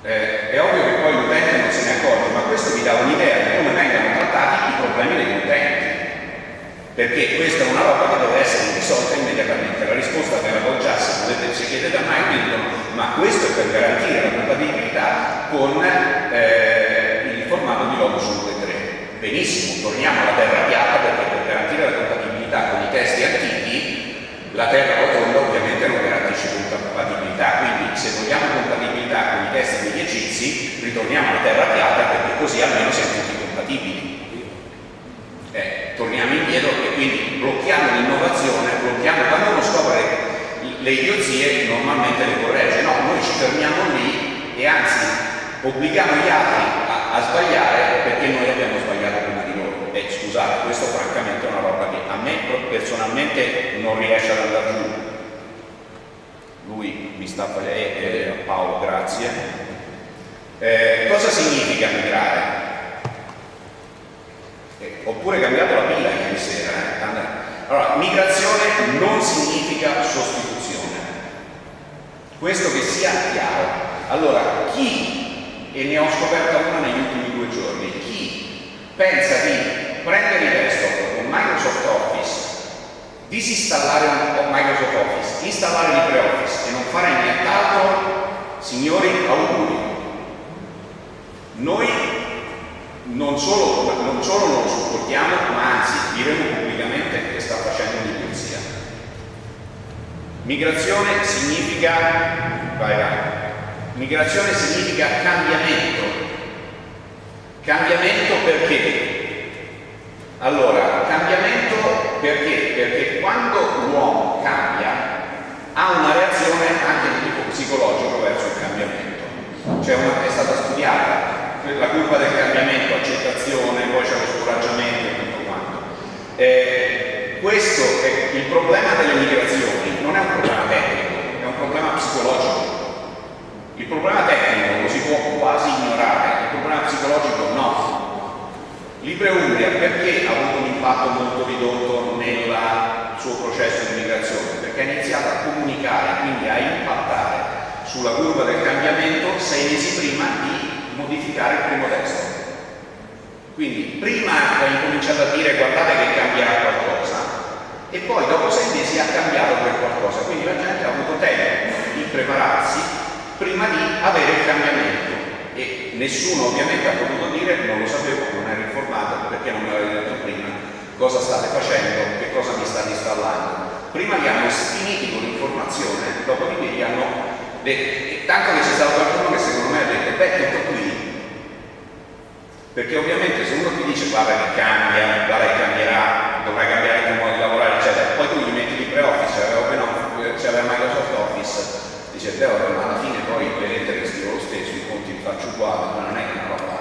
S2: Eh, è ovvio che poi l'utente non se ne accorge, ma questo vi dà un'idea di come vengono trattati i problemi degli utenti. Perché questa è una roba che deve essere risolta immediatamente. La risposta che avevo già, se volete, ci chiede da Mike ma questo è per garantire la compatibilità con... Eh, formato di logo su 3. Benissimo, torniamo alla terra piatta perché per garantire la compatibilità con i testi antichi la terra rotonda ovviamente non garantisce compatibilità, quindi se vogliamo compatibilità con i testi degli egizi ritorniamo alla terra piatta perché così almeno siamo tutti compatibili. Eh, torniamo indietro e quindi blocchiamo l'innovazione, blocchiamo quando uno scopre le idiozie normalmente le corregge, no, noi ci fermiamo lì e anzi obblighiamo gli altri a, a sbagliare perché noi abbiamo sbagliato prima di loro. E scusate, questo francamente è una roba che a me personalmente non riesce ad andare giù. Lui mi sta facendo, eh, eh, Paolo, grazie. Eh, cosa significa migrare? oppure cambiato la pila ieri sera. Eh? Allora, migrazione non significa sostituzione. Questo che sia chiaro. Allora, chi, e ne ho scoperta una negli ultimi due giorni, chi pensa di prendere il desktop con Microsoft Office, disinstallare Microsoft Office, installare LibreOffice e non fare nient'altro, signori, auguri. Noi non solo, non solo non lo supportiamo, ma anzi diremo pubblicamente che sta facendo un'idiozia. Migrazione significa, vai vai, migrazione significa cambiamento. Cambiamento perché? Allora, cambiamento perché? Perché quando l'uomo cambia ha una reazione anche di tipo psicologico verso il cambiamento. Cioè una, è stata studiata la curva del cambiamento, accettazione, poi c'è lo scoraggiamento e tutto quanto. Eh, questo è il problema delle migrazioni, non è un problema tecnico, è un problema psicologico. Il problema tecnico lo si può quasi ignorare, il problema psicologico no. Libre Umbria perché ha avuto un impatto molto ridotto nel suo processo di migrazione? Perché ha iniziato a comunicare, quindi a impattare sulla curva del cambiamento sei mesi prima di modificare il primo testo. Quindi prima ha incominciato a dire guardate che cambierà qualcosa e poi dopo sei mesi ha cambiato quel qualcosa, quindi la gente ha avuto tempo di prepararsi prima di avere il cambiamento e nessuno ovviamente ha potuto dire non lo sapevo, non ero informato perché non me l'avete detto prima cosa state facendo, che cosa mi state installando. Prima li hanno sfiniti con l'informazione, dopodiché gli hanno detto, tanto che c'è stato qualcuno che secondo me ha detto, beh tutto qui perché ovviamente se uno ti dice guarda che cambia, guarda che cambierà, dovrai cambiare il tuo modo di lavorare, eccetera, poi tu gli metti LibreOffice, c'aveva no, c'aveva Microsoft Office, dice beh vabbè, ma alla fine poi le lettere le scrivo lo stesso, i uguali, ma non è una roba.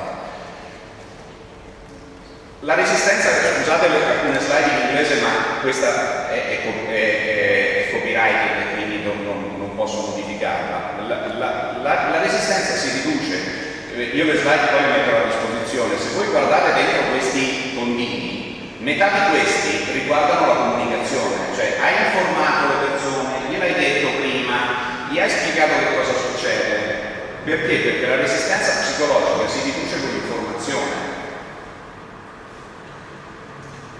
S2: La resistenza, scusate alcune slide in inglese, ma questa è, è, è, è copyrighted e quindi non, non, non, posso modificarla. La, la, la, la resistenza si riduce io le slide poi le metterò a disposizione, se voi guardate dentro questi tondini, metà di questi riguardano la comunicazione, cioè hai informato le persone, gliel'hai detto prima, gli hai spiegato che cosa succede. Perché? Perché la resistenza psicologica si riduce con l'informazione.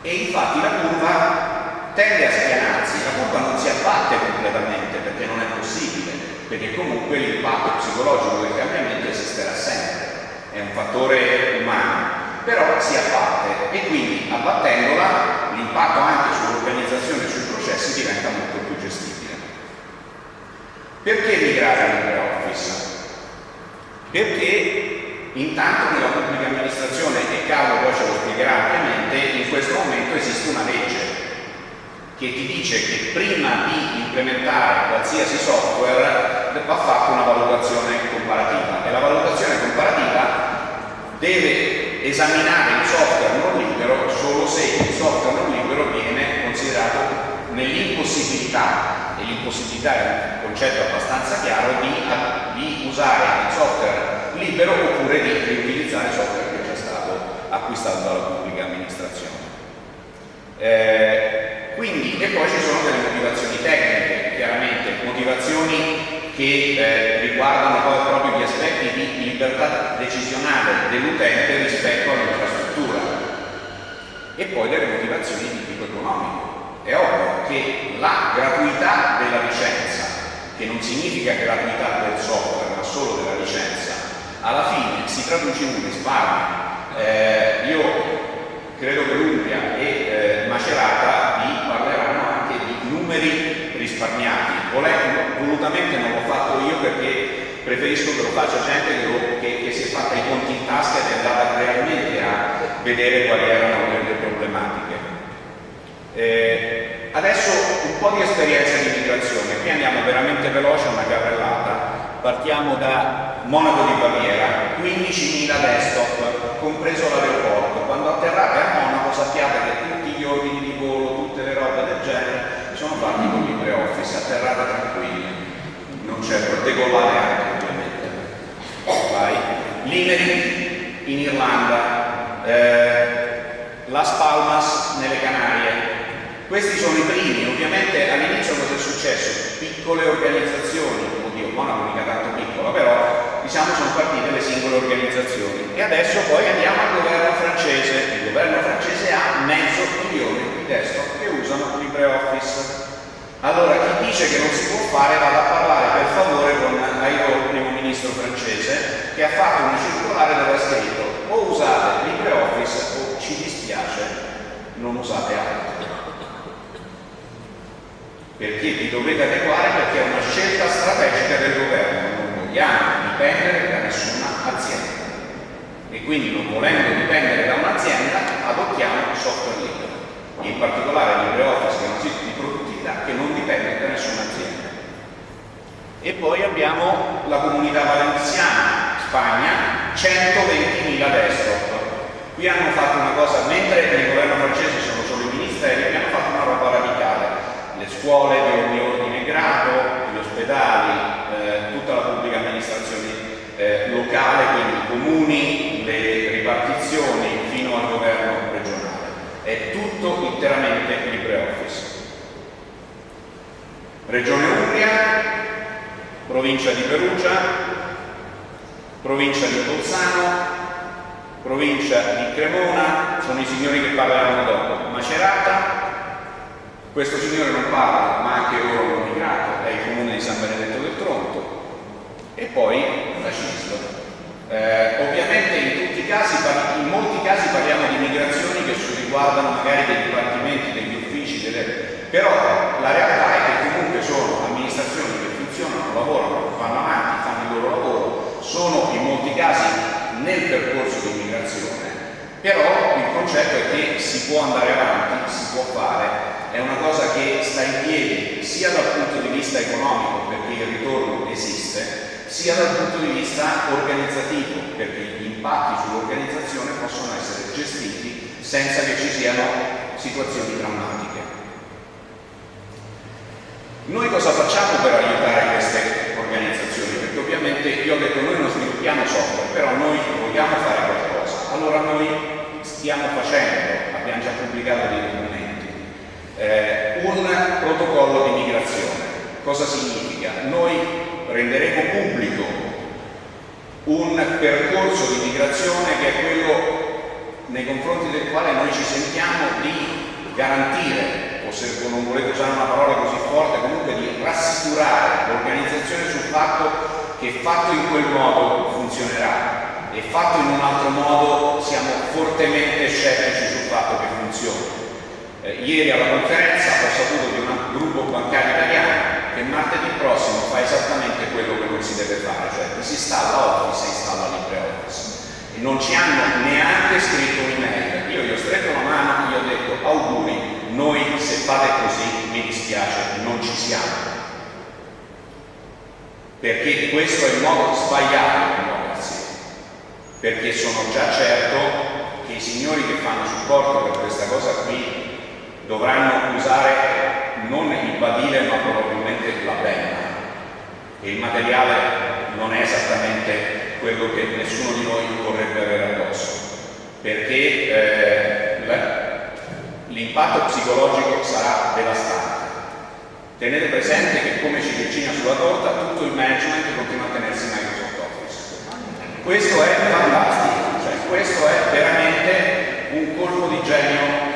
S2: E infatti la curva tende a spianarsi, la curva non si abbatte completamente perché non è possibile perché comunque l'impatto psicologico del cambiamento esisterà sempre, è un fattore umano, però si abbatte e quindi abbattendola l'impatto anche sull'organizzazione e sui processi diventa molto più gestibile. Perché migrare a LibreOffice? Perché intanto nella pubblica amministrazione, e Carlo poi ce lo spiegherà ampiamente, in questo momento esiste una legge che ti dice che prima di implementare qualsiasi software va fatta una valutazione comparativa. E la valutazione comparativa deve esaminare il software non libero solo se il software non libero viene considerato nell'impossibilità e l'impossibilità è un concetto abbastanza chiaro di, di usare il software libero oppure di riutilizzare il software che è già stato acquistato dalla pubblica amministrazione. Eh, quindi, e poi ci sono delle motivazioni tecniche, chiaramente, motivazioni che eh, riguardano poi proprio gli aspetti di libertà decisionale dell'utente rispetto all'infrastruttura. e poi delle motivazioni di tipo economico. È ovvio che la gratuità della licenza, che non significa gratuità del software, ma solo della licenza, alla fine si traduce in un risparmio. Eh, io credo che l'Umbria e eh, Macerata vi parleranno anche di numeri risparmiati. volutamente non l'ho fatto io perché preferisco che lo faccia gente che, che, che, si è fatta i conti in tasca ed è andata realmente a vedere quali erano le problematiche. Eh, adesso un po' di esperienza di migrazione, qui andiamo veramente veloce, una carrellata. Partiamo da Monaco di Baviera, 15.000 desktop, compreso l'aeroporto. Quando atterrate a Monaco sappiate che tutti gli ordini di volo, tutte le robe del genere sono fatti con LibreOffice, atterrate tranquilli, non c'è decollare anche ovviamente. Vai. Limerick in Irlanda, eh, Las Palmas nelle Canarie. Questi sono i primi, ovviamente all'inizio cosa è successo? Piccole organizzazioni, oddio, Monaco mica tanto piccola, però diciamo sono partite le singole organizzazioni. E adesso poi andiamo al governo francese. Il governo francese ha mezzo milione di desktop che usano LibreOffice allora chi dice che non si può fare vada a parlare per favore con Airo, primo ministro francese che ha fatto una circolare dove ha scritto o usate LibreOffice o ci dispiace non usate altro perché vi dovete adeguare perché è una scelta strategica del governo non vogliamo dipendere da nessuna azienda. E quindi non volendo dipendere da un'azienda adottiamo software libero. In particolare LibreOffice che è un sito di produttività che non dipende da nessuna azienda. E poi abbiamo la comunità valenziana Spagna 120.000 desktop qui hanno fatto una cosa mentre nel governo francese sono solo i ministeri qui hanno fatto una roba radicale le scuole di ogni ordine e grado gli ospedali eh, tutta la pubblica amministrazione eh, locale, quindi i comuni, le ripartizioni fino al governo regionale. È tutto interamente LibreOffice. Regione Umbria, provincia di Perugia, provincia di Bolzano, provincia di Cremona, sono i signori che parleranno dopo, Macerata, questo signore non parla, ma anche loro hanno migrato, è il comune di San Benedetto del Tronto, e poi la CISL. Eh, ovviamente in, casi, in molti casi parliamo di migrazioni che riguardano magari dei dipartimenti, degli uffici, delle... però la realtà è che sono amministrazioni che funzionano, lavorano, vanno avanti, fanno il loro lavoro, sono in molti casi nel percorso di migrazione, però il concetto è che si può andare avanti, si può fare, è una cosa che sta in piedi sia dal punto di vista economico perché il ritorno esiste, sia dal punto di vista organizzativo, perché gli impatti sull'organizzazione possono essere gestiti senza che ci siano situazioni drammatiche. Noi cosa facciamo per aiutare queste organizzazioni? Perché ovviamente io ho detto noi non sviluppiamo software, però noi vogliamo fare qualcosa. Allora noi stiamo facendo, abbiamo già pubblicato dei documenti, eh, un protocollo di migrazione. Cosa significa? Noi renderemo pubblico un percorso di migrazione che è quello nei confronti del quale noi ci sentiamo di garantire, o se non volete usare una parola così forte, comunque di rassicurare l'organizzazione sul fatto che fatto in quel modo funzionerà e fatto in un altro modo siamo fortemente scettici sul fatto che funzioni. Eh, ieri alla conferenza ho saputo di un gruppo bancario italiano che martedì prossimo fa esattamente quello che non si deve fare, cioè si installa Office e installa LibreOffice. E non ci hanno neanche scritto un'email. Io gli ho stretto la mano e gli ho detto auguri, noi se fate così mi dispiace, non ci siamo. Perché questo è il modo sbagliato di muoversi. Perché sono già certo che i signori che fanno supporto per questa cosa qui dovranno usare non il badile ma probabilmente la penna e il materiale non è esattamente quello che nessuno di noi vorrebbe avere addosso perché eh, l'impatto psicologico sarà devastante tenete presente che come ciliegina sulla torta tutto il management continua a tenersi Microsoft Office questo è fantastico cioè questo è veramente un colpo di genio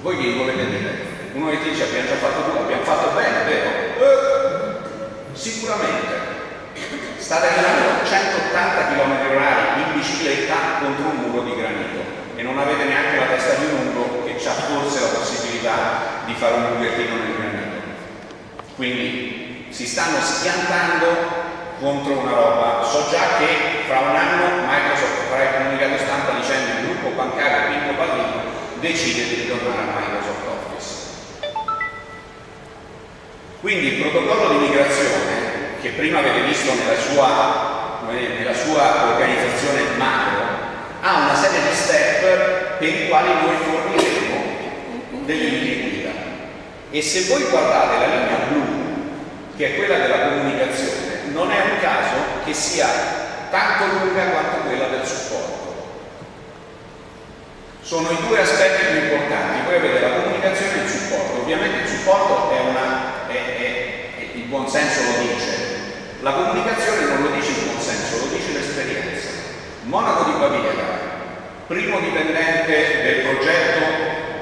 S2: Voi che volete dire? Uno che dice abbiamo già fatto tutto, abbiamo fatto bene, vero? Eh, sicuramente. State andando a 180 km h in bicicletta contro un muro di granito e non avete neanche la testa di un muro che ha forse la possibilità di fare un buchettino nel granito. Quindi si stanno schiantando contro una roba. So già che fra un anno Microsoft farà il comunicato stampa dicendo il gruppo bancario Pinco Pallino decide di ritornare a Microsoft Office. Quindi il protocollo di migrazione che prima avete visto nella sua, nella sua organizzazione macro, ha una serie di step per i quali noi forniremo delle linee guida. E se voi guardate la linea blu, che è quella della comunicazione, non è un caso che sia tanto lunga quanto quella del supporto. Sono i due aspetti più importanti, voi avete la comunicazione e il supporto. Ovviamente il supporto è una, è, è, il buon senso lo dice, la comunicazione non lo dice il consenso, lo dice l'esperienza. Monaco di Baviera, primo dipendente del progetto,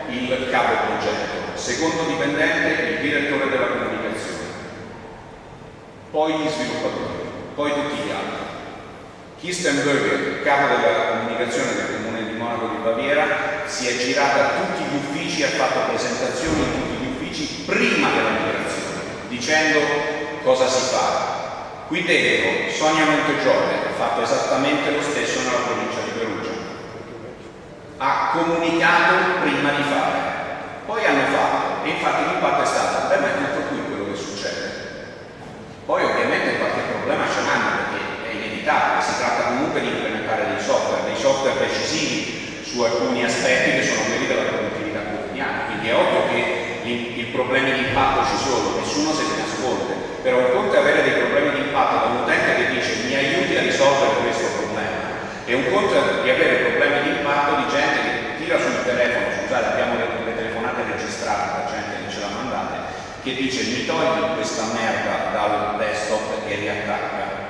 S2: il capo progetto, secondo dipendente, il direttore della comunicazione, poi gli sviluppatori, poi tutti gli altri. Kistenberger, capo della comunicazione del comune di Monaco di Baviera, si è girata a tutti gli uffici, ha fatto presentazioni in tutti gli uffici prima della migrazione, dicendo cosa si fa, Qui dentro Sonia Montegiore ha fatto esattamente lo stesso nella provincia di Perugia. Ha comunicato prima di fare, poi hanno fatto, e infatti l'impatto è stato, ma è tutto qui quello che succede. Poi ovviamente qualche problema ce l'hanno perché è inevitabile, si tratta comunque di implementare dei software, dei software decisivi su alcuni aspetti che sono quelli della produttività quotidiana, quindi è ovvio che i problemi di impatto ci sono, nessuno se ne nasconde però un conto è avere dei problemi di impatto da un utente che dice mi aiuti a risolvere questo problema e un conto è di avere problemi di impatto di gente che tira sul telefono, scusate abbiamo le, le telefonate registrate da gente che ce l'ha mandate, che dice mi togli questa merda dal desktop e riattacca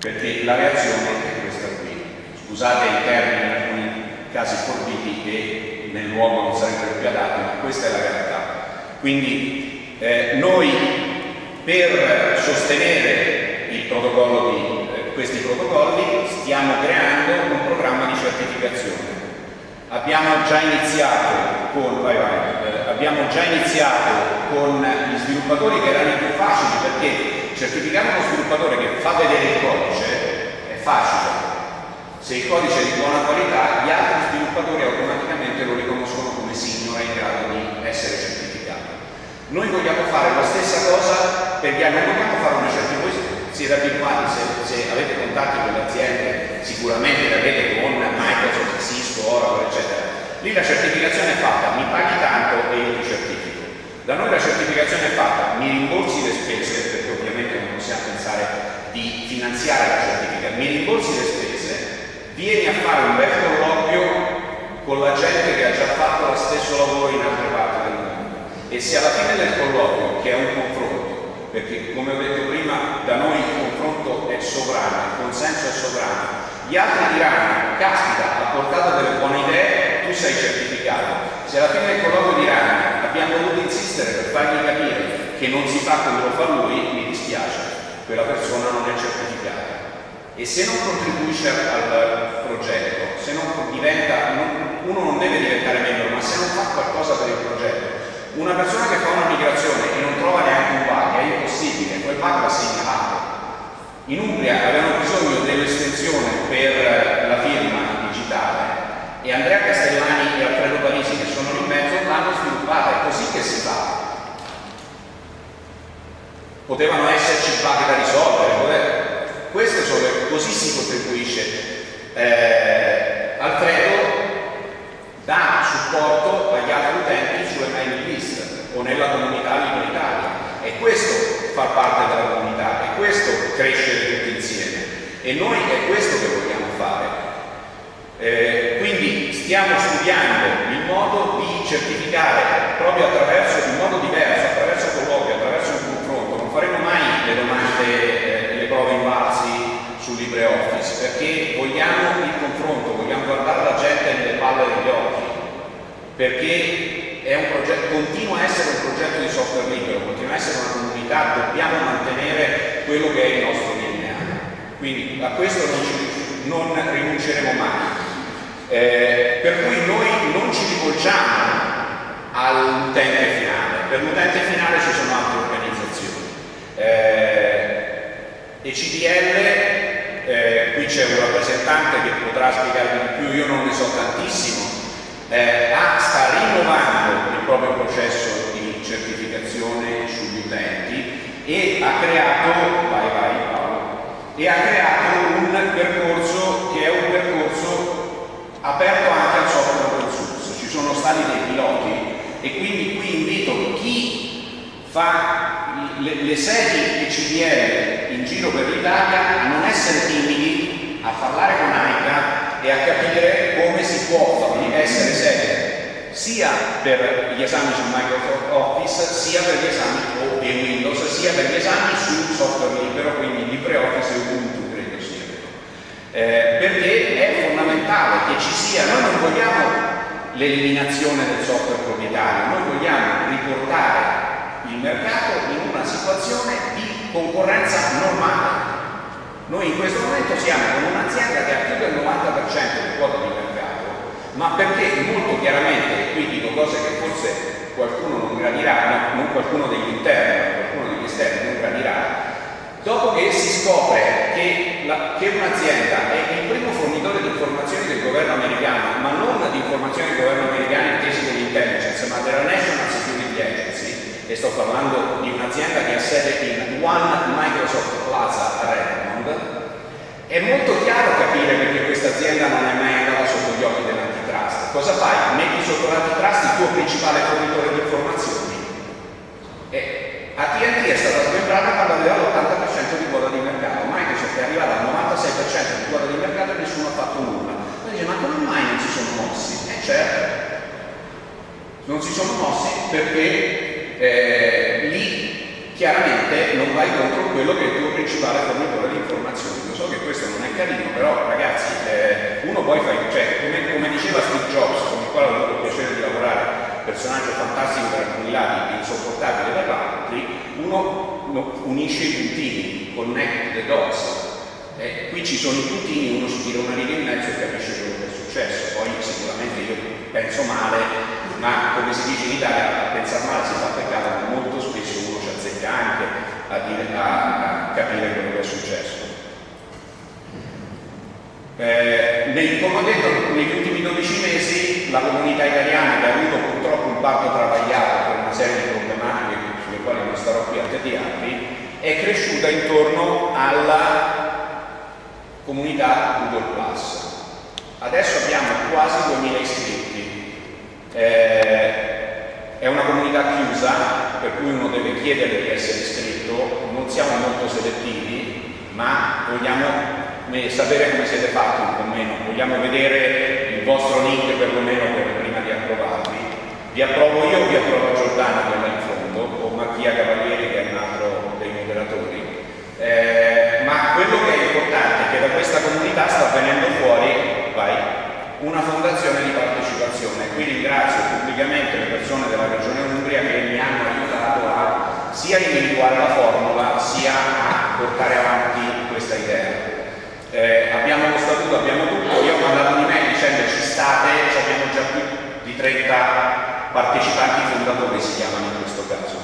S2: perché la reazione è questa qui. Scusate i termini in alcuni casi forbiti che nel luogo non sarebbero più adatti ma questa è la realtà. Quindi eh, noi per sostenere di, eh, questi protocolli stiamo creando un programma di certificazione. Abbiamo già iniziato con, vai, vai, eh, abbiamo già iniziato con gli sviluppatori che erano i più facili perché certificare uno sviluppatore che fa vedere il codice è facile. Se il codice è di buona qualità, gli altri sviluppatori automaticamente lo riconoscono come senior e in grado di essere certificato. Noi vogliamo fare la stessa cosa per gli anni, non vogliamo fare una voi siete abituati, se, se avete contatti con le aziende, sicuramente le avete con Microsoft, Cisco, Oracle, eccetera. Lì la certificazione è fatta, mi paghi tanto e io ti certifico. Da noi la certificazione è fatta, mi rimborsi le spese, perché ovviamente non possiamo pensare di finanziare la certificazione, mi rimborsi le spese, vieni a fare un bel colloquio con la gente che ha già fatto lo stesso lavoro in altre parti del mondo e se alla fine del colloquio, che è un confronto, perché come ho detto prima da noi il confronto è sovrano, il consenso è sovrano, gli altri diranno, caspita, ha portato delle buone idee, tu sei certificato. Se alla fine del colloquio diranno, abbiamo dovuto insistere per fargli capire che non si fa come lo fa lui, mi dispiace, quella persona non è certificata. E se non contribuisce al progetto, se non diventa, uno non deve diventare membro, ma se non fa qualcosa per il progetto, una persona che fa una migrazione e non trova neanche un impossibile, quel bug va segnalato. In Umbria avevano bisogno dell'estensione per la firma digitale e Andrea Castellani e Alfredo Parisi che sono in mezzo l'hanno sviluppata, è così che si fa. Potevano esserci bug da risolvere, queste sono le, così si contribuisce. Eh, Alfredo dà supporto agli altri utenti sulle mailing list o nella comunità liberitaria e questo fa parte della comunità e questo crescere tutti insieme. E noi è questo che vogliamo fare. Eh, quindi stiamo studiando il modo di certificare proprio attraverso, in modo diverso, attraverso colloqui, attraverso un confronto, non faremo mai le domande, eh, le prove invalsi su LibreOffice perché vogliamo il confronto, vogliamo guardare la gente nelle palle degli occhi. Perché è progetto, continua a essere un progetto di software libero, continua a essere una comunità, dobbiamo mantenere quello che è il nostro DNA. Quindi a questo non, ci, non rinunceremo mai. Eh, per cui noi non ci rivolgiamo all'utente finale, per l'utente finale ci sono altre organizzazioni. Eh, ECDL, eh, qui c'è un rappresentante che potrà spiegarvi di più, io non ne so tantissimo, eh, ah, sta rinnovando il proprio processo di certificazione sugli utenti e ha creato, vai vai Paolo, e ha creato un percorso che è un percorso aperto anche al software open source. Ci sono stati dei piloti e quindi qui invito chi fa le, le sedi ECDL in giro per l'Italia a non essere timidi, a parlare con AICA e a capire come si può essere serie sia per gli esami su Microsoft Office sia per gli esami o di Windows sia per gli esami sul software libero quindi LibreOffice e Ubuntu credo sia. Eh, perché è fondamentale che ci sia noi non vogliamo l'eliminazione del software proprietario noi vogliamo riportare il mercato in una situazione di concorrenza normale. Noi in questo momento siamo con un'azienda che ha più del 90% di quota di mercato, ma perché molto chiaramente, e qui dico cose che forse qualcuno non gradirà, no, non qualcuno degli interni, ma qualcuno degli esterni non gradirà, dopo che si scopre che, che un'azienda è il primo fornitore di informazioni del governo americano, ma non di informazioni del governo americano intesi dell'intelligence, ma della National Security Agency, e sto parlando di un'azienda che ha sede in One Microsoft Plaza a Redmond, è molto chiaro capire perché questa azienda non è mai andata sotto gli occhi. Cosa fai? Metti sotto l'antitrust il tuo principale fornitore di informazioni. E AT&T è stata smembrata quando aveva l'80% di quota di mercato, Microsoft è arrivata al 96% di quota di mercato e nessuno ha fatto nulla. Poi dice, ma come mai non si sono mossi? Eh certo, non si sono mossi perché eh, lì chiaramente non vai contro quello che è il tuo principale fornitore di informazioni. Lo so che questo non è carino, però ragazzi, eh, uno poi fa, cioè, come, come, diceva Steve Jobs, con il quale ho avuto il piacere di lavorare, personaggio fantastico per alcuni lati, insopportabile per altri, uno unisce i puntini, connect the dots. Eh, qui ci sono i puntini, uno si tira una riga in mezzo e capisce quello che è successo. Poi sicuramente io penso male, ma come si dice in Italia, a pensare male si fa peccato, ma molto spesso uno ci azzecca anche a, dire, a, a capire quello che è successo. Eh, come ho detto, negli ultimi 12 mesi la comunità italiana che ha avuto purtroppo un parto travagliato per una serie di problematiche sulle quali non starò qui a tediarvi, è cresciuta intorno alla comunità Google Plus. Adesso abbiamo quasi 2000 iscritti, eh, è una comunità chiusa, per cui uno deve chiedere di essere iscritto, non siamo molto selettivi, ma vogliamo sapere come siete fatti un po' meno, vogliamo vedere il vostro link perlomeno per prima di approvarvi. Vi approvo io, vi approvo Giordano quella in fondo, o Mattia Cavalieri che è un altro dei moderatori. Eh, ma quello che è importante è che da questa comunità sta venendo fuori, vai, una fondazione di partecipazione. Qui ringrazio pubblicamente le persone della Regione Umbria che mi hanno aiutato a sia individuare la formula sia a portare avanti questa idea. Eh, abbiamo lo statuto, abbiamo tutto, io ho mandato un'email dicendo ci state, abbiamo già più di 30 partecipanti fondatori si chiamano in questo caso.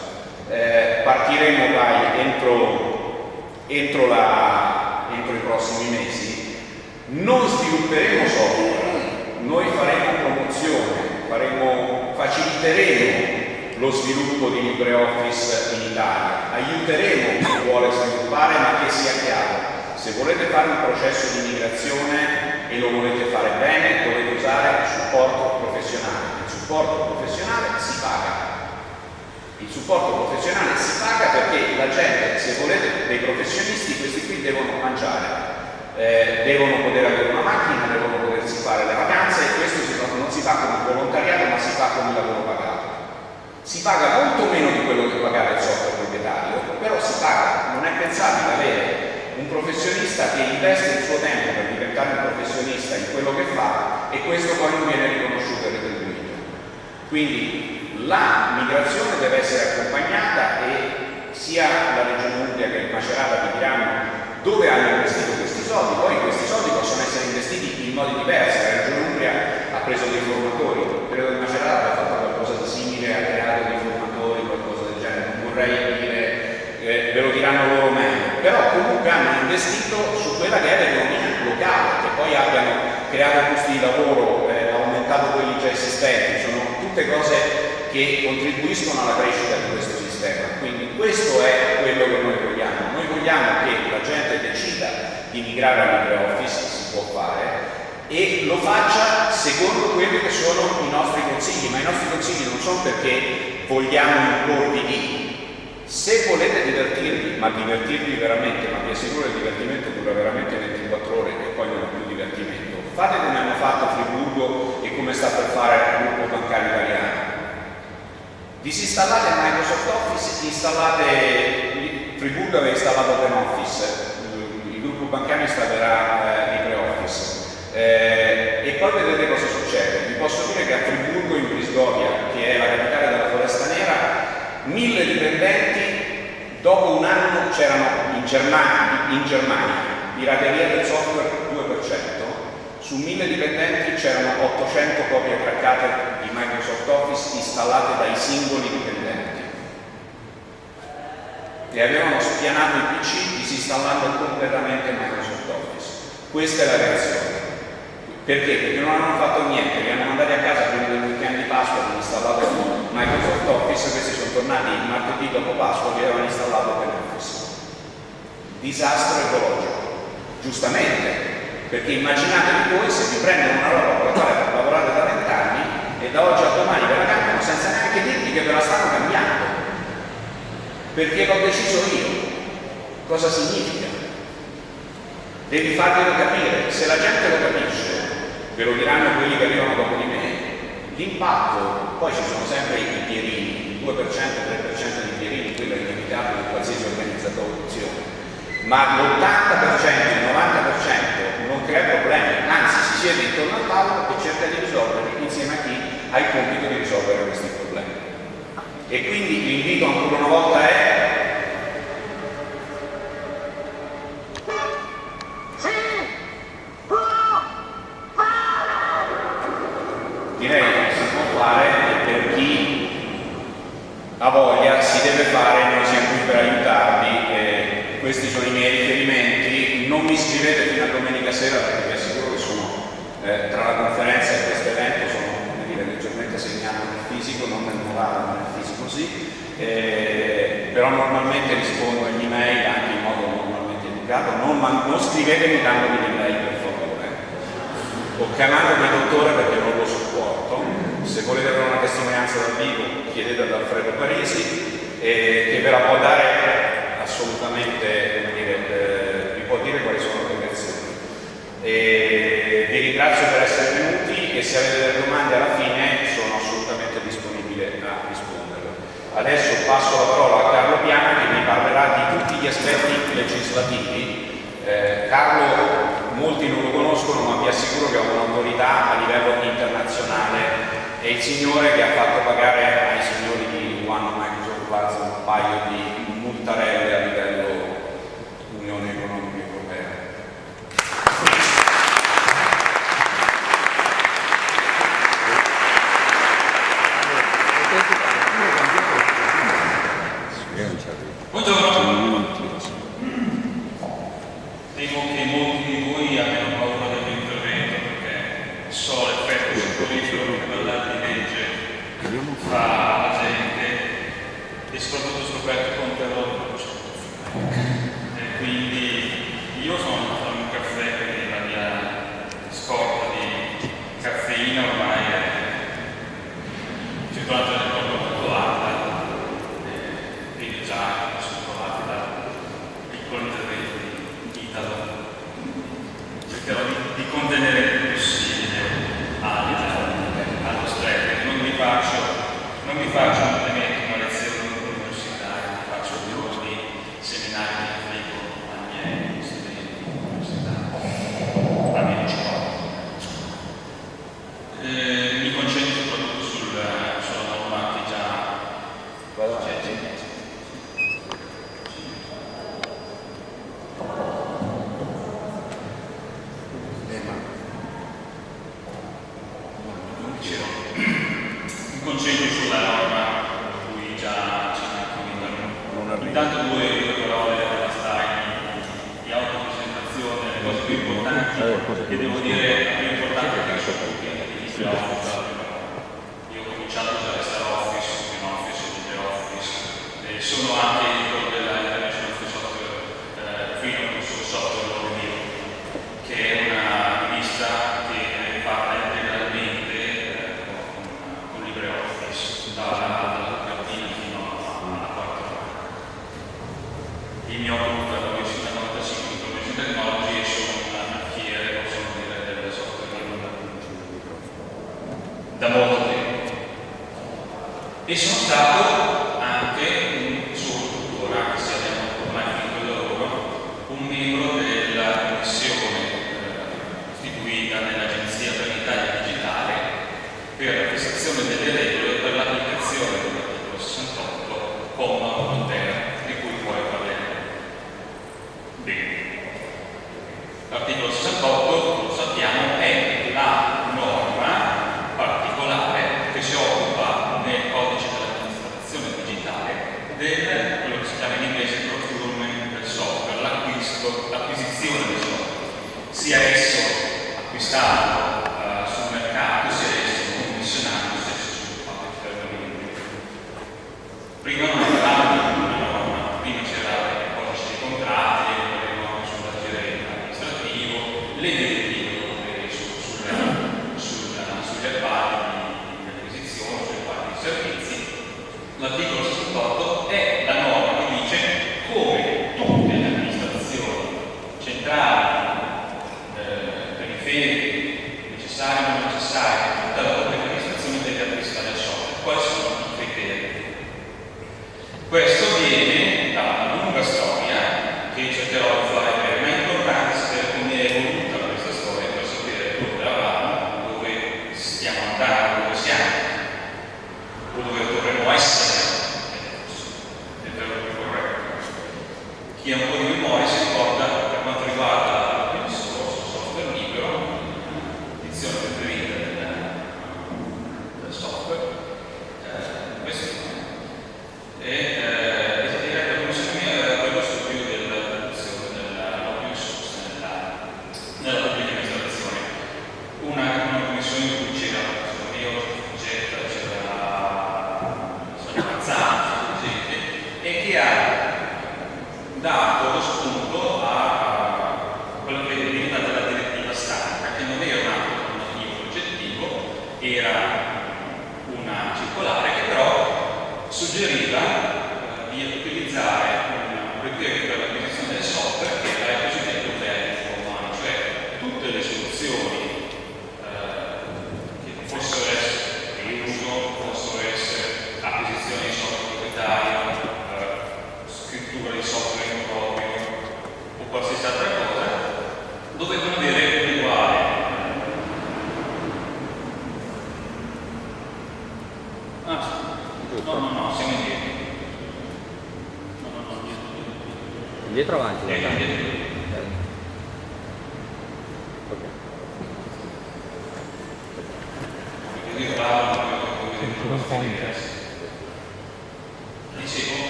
S2: Eh, partiremo dai entro, entro, la, entro i prossimi mesi, non svilupperemo software, noi faremo promozione, faremo, faciliteremo lo sviluppo di LibreOffice in Italia, aiuteremo chi vuole sviluppare ma che sia chiaro, se volete fare un processo di migrazione e lo volete fare bene dovete usare il supporto professionale, il supporto professionale si paga. Il supporto professionale si paga perché la gente, se volete dei professionisti, questi qui devono mangiare, eh, devono poter avere una macchina, devono potersi fare le vacanze e questo si fa, non si fa con il volontariato ma si fa con il lavoro pagato. Si paga molto meno di quello che pagare il software proprietario, però si paga, non è pensabile avere professionista che investe il suo tempo per diventare un professionista in quello che fa e questo poi non viene riconosciuto e retribuito. Quindi La migrazione deve essere accompagnata e sia la Regione Umbria che il Macerata vi diranno dove hanno investito questi soldi, poi questi soldi possono essere investiti in modi diversi, la Regione Umbria ha preso dei formatori, credo che Macerata abbia fatto qualcosa di simile, ha creato dei formatori, qualcosa del genere, non vorrei dire, eh, ve lo diranno loro meglio, però comunque hanno investito su quella che è l'economia locale, che poi abbiano creato posti di lavoro, eh, aumentato quelli già esistenti, sono tutte cose che contribuiscono alla crescita di questo sistema. Quindi questo è quello che noi vogliamo. Noi vogliamo che la gente decida di migrare all'LibreOffice, si può fare, e lo faccia secondo quelli che sono i nostri consigli, ma i nostri consigli non sono perché vogliamo imporvi di. Se volete divertirvi, ma divertirvi veramente, ma vi assicuro il divertimento dura veramente 24 ore e poi non è più divertimento, fate come hanno fatto a Friburgo e come sta per fare il gruppo bancario italiano Disinstallate Microsoft Office, installate Friburgo aveva installato OpenOffice, il gruppo bancario installerà eh, LibreOffice. Eh, e poi vedete cosa succede. Vi posso dire che a Friburgo, in Brisgovia, che è la capitale della Foresta Nera, mille dipendenti, dopo un anno c'erano in Germania, in Germania pirateria del software 2%, su 1000 dipendenti c'erano 800 copie craccate di Microsoft Office installate dai singoli dipendenti e avevano spianato i PC disinstallando completamente Microsoft Office. Questa è la reazione. Perché? Perché non hanno fatto niente, li hanno mandati a casa prima del weekend di Pasqua, hanno installato Microsoft Office, questi sono tornati martedì dopo Pasqua e avevano installato OpenOffice. Disastro ecologico. Giustamente, perché immaginatevi voi se vi prendono una roba con la quale lavorate da vent'anni e da oggi a domani ve la cambiano senza neanche dirvi che ve la stanno cambiando. Perché l'ho deciso io. Cosa significa? Devi farglielo capire. Se la gente lo capisce, ve lo diranno quelli che arrivano dopo di me, l'impatto, poi ci sono sempre i pierini, il 2%, 3% di pierini, quello è inevitabile in qualsiasi organizzazione ma l'80%, il 90% non crea problemi, anzi si siede intorno al tavolo e cerca di risolverli insieme a chi ha il compito di risolvere questi problemi. E quindi l'invito ancora una volta è fare e per chi ha voglia si deve fare, noi siamo qui per aiutarvi. Questi sono i miei riferimenti, non mi scrivete fino a domenica sera perché vi assicuro che sono eh, tra la conferenza e questo evento sono dire, leggermente segnato nel fisico, non nel morale ma nel fisico sì, eh, però normalmente rispondo agli email anche in modo normalmente educato, non, non scrivetemi dandomi l'email per favore, o chiamandomi dottore perché non lo sopporto, se volete avere una testimonianza dal vivo chiedete ad Alfredo Parisi eh, che ve la può dare assolutamente dire, eh, vi può dire quali sono le reazioni. vi ringrazio per essere venuti e se avete delle domande alla fine sono assolutamente disponibile a rispondere. Adesso passo la parola a Carlo Piana che vi parlerà di tutti gli aspetti legislativi. Eh, Carlo molti non lo conoscono ma vi assicuro che ha un'autorità a livello internazionale è il signore che ha fatto pagare ai signori di One Microsoft Plaza un paio di multarelle
S4: Prima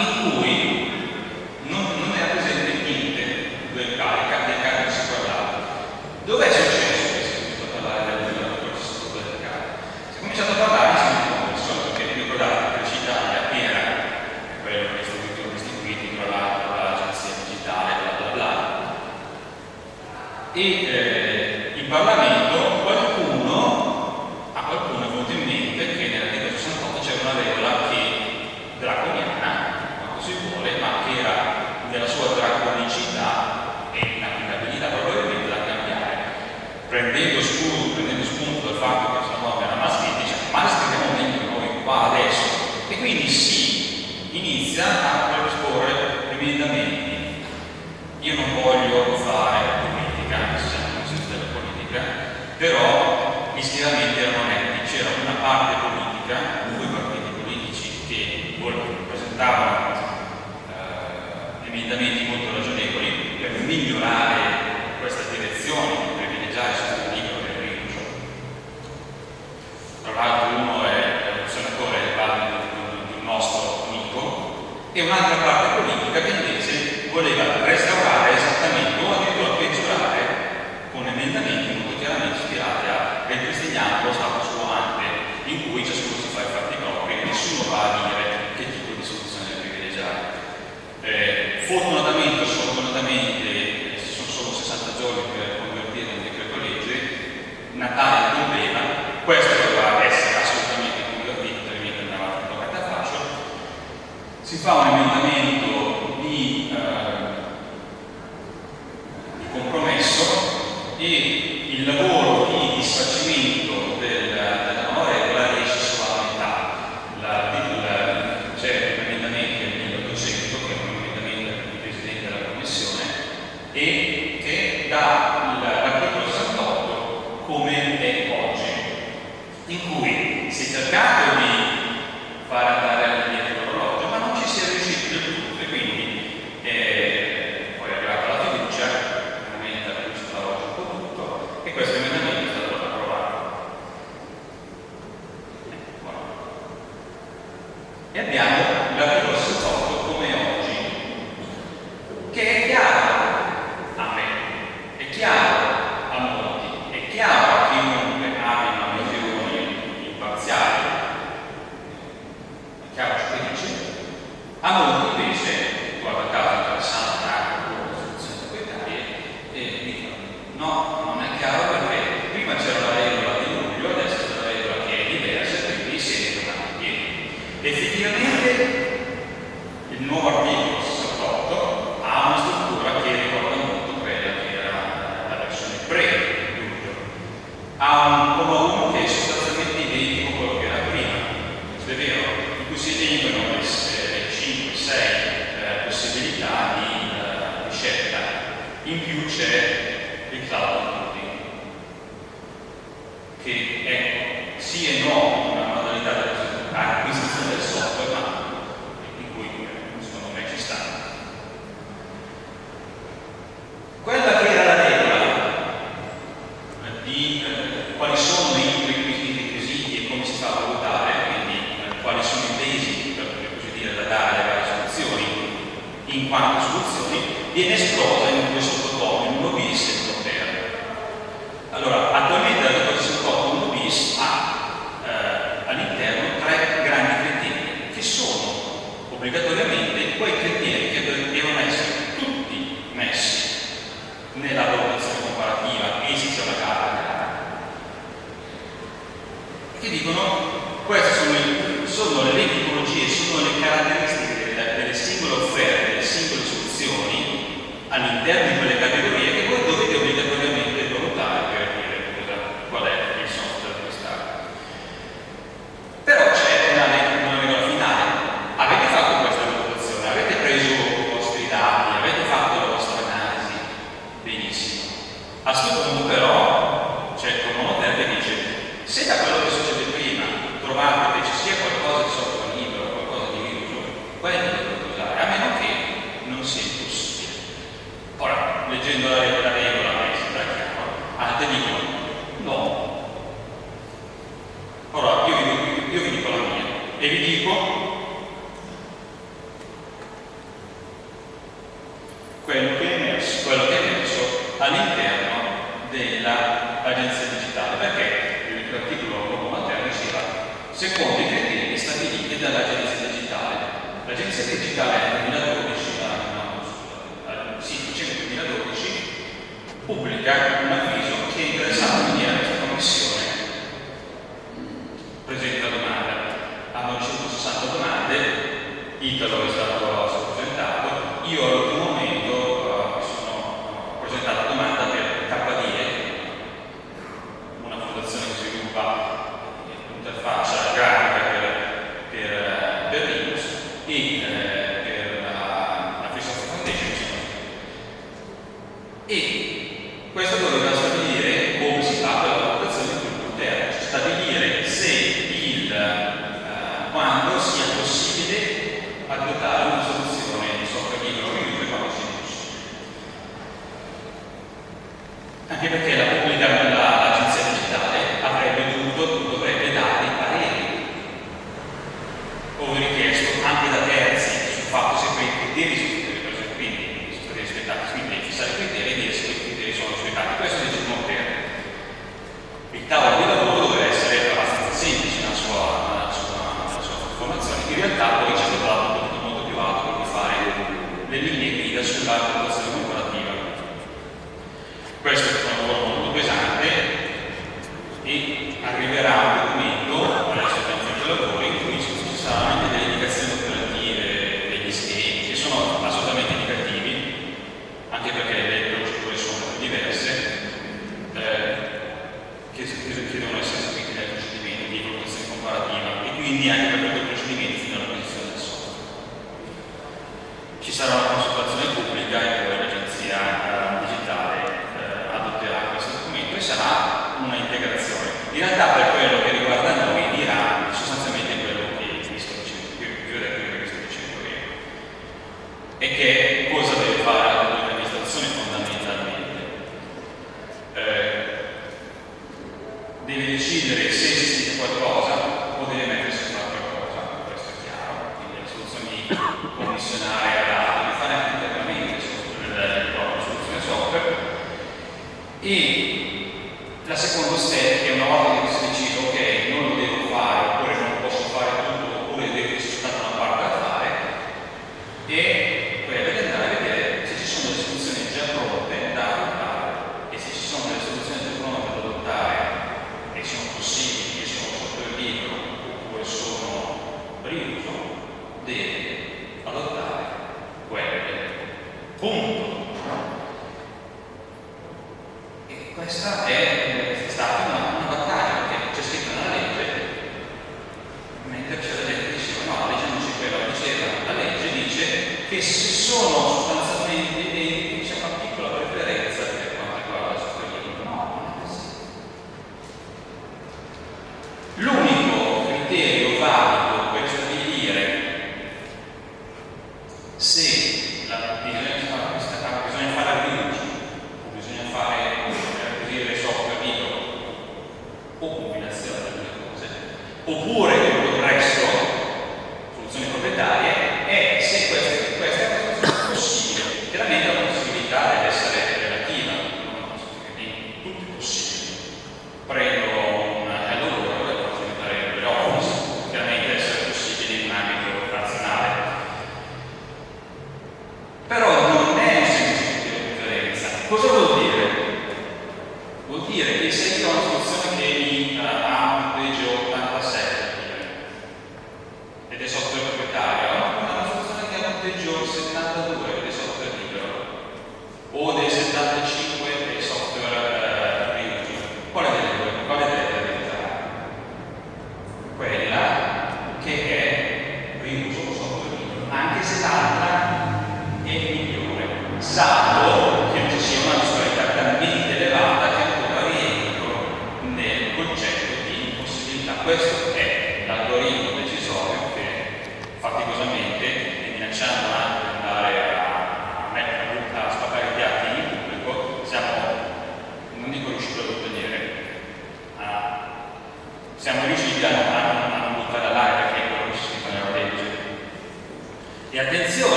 S4: incluir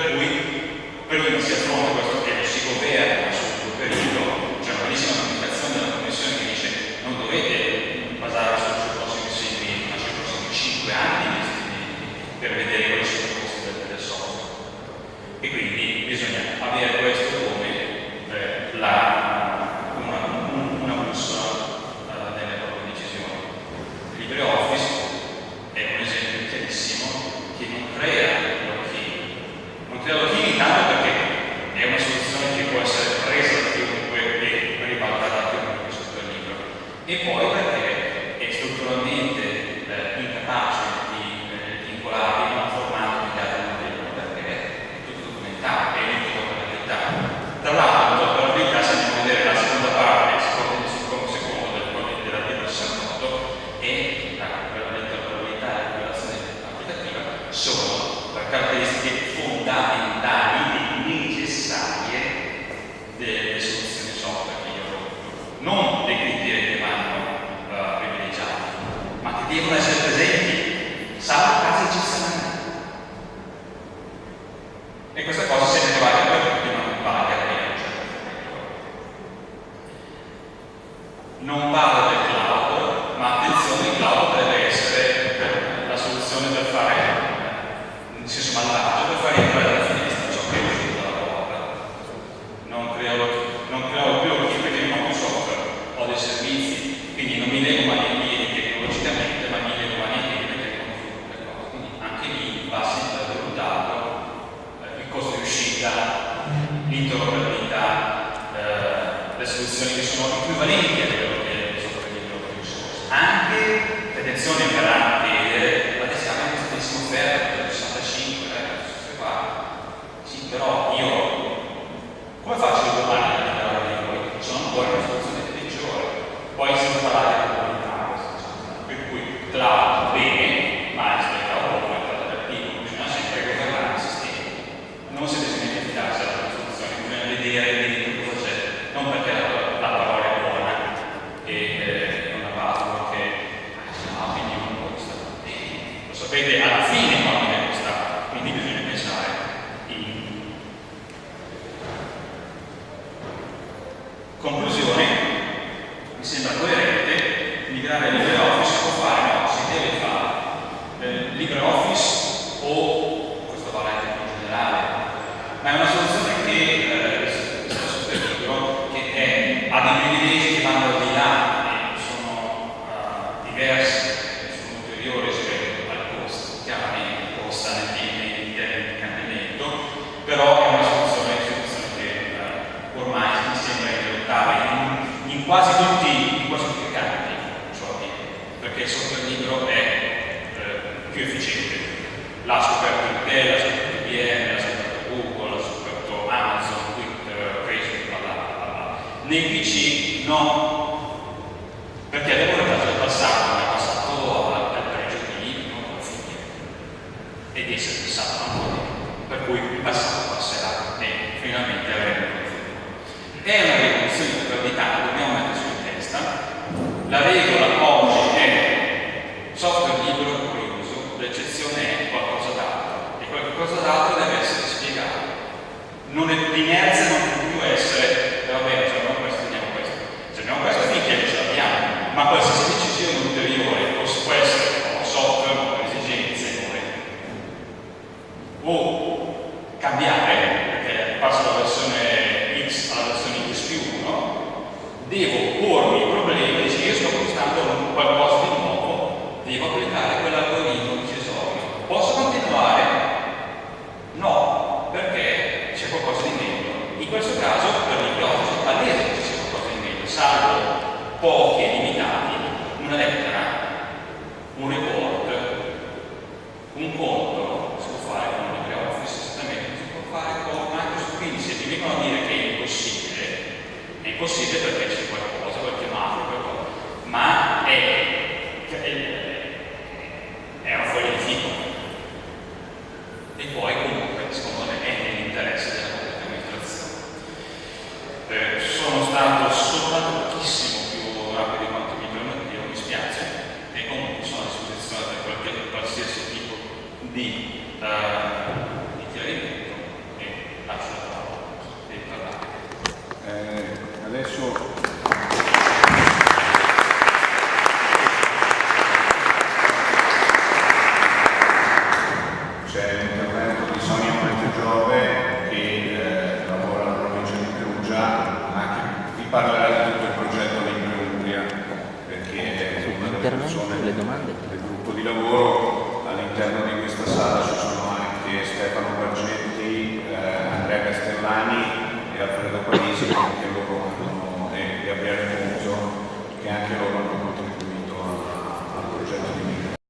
S4: Per cui prima si affronta è, ha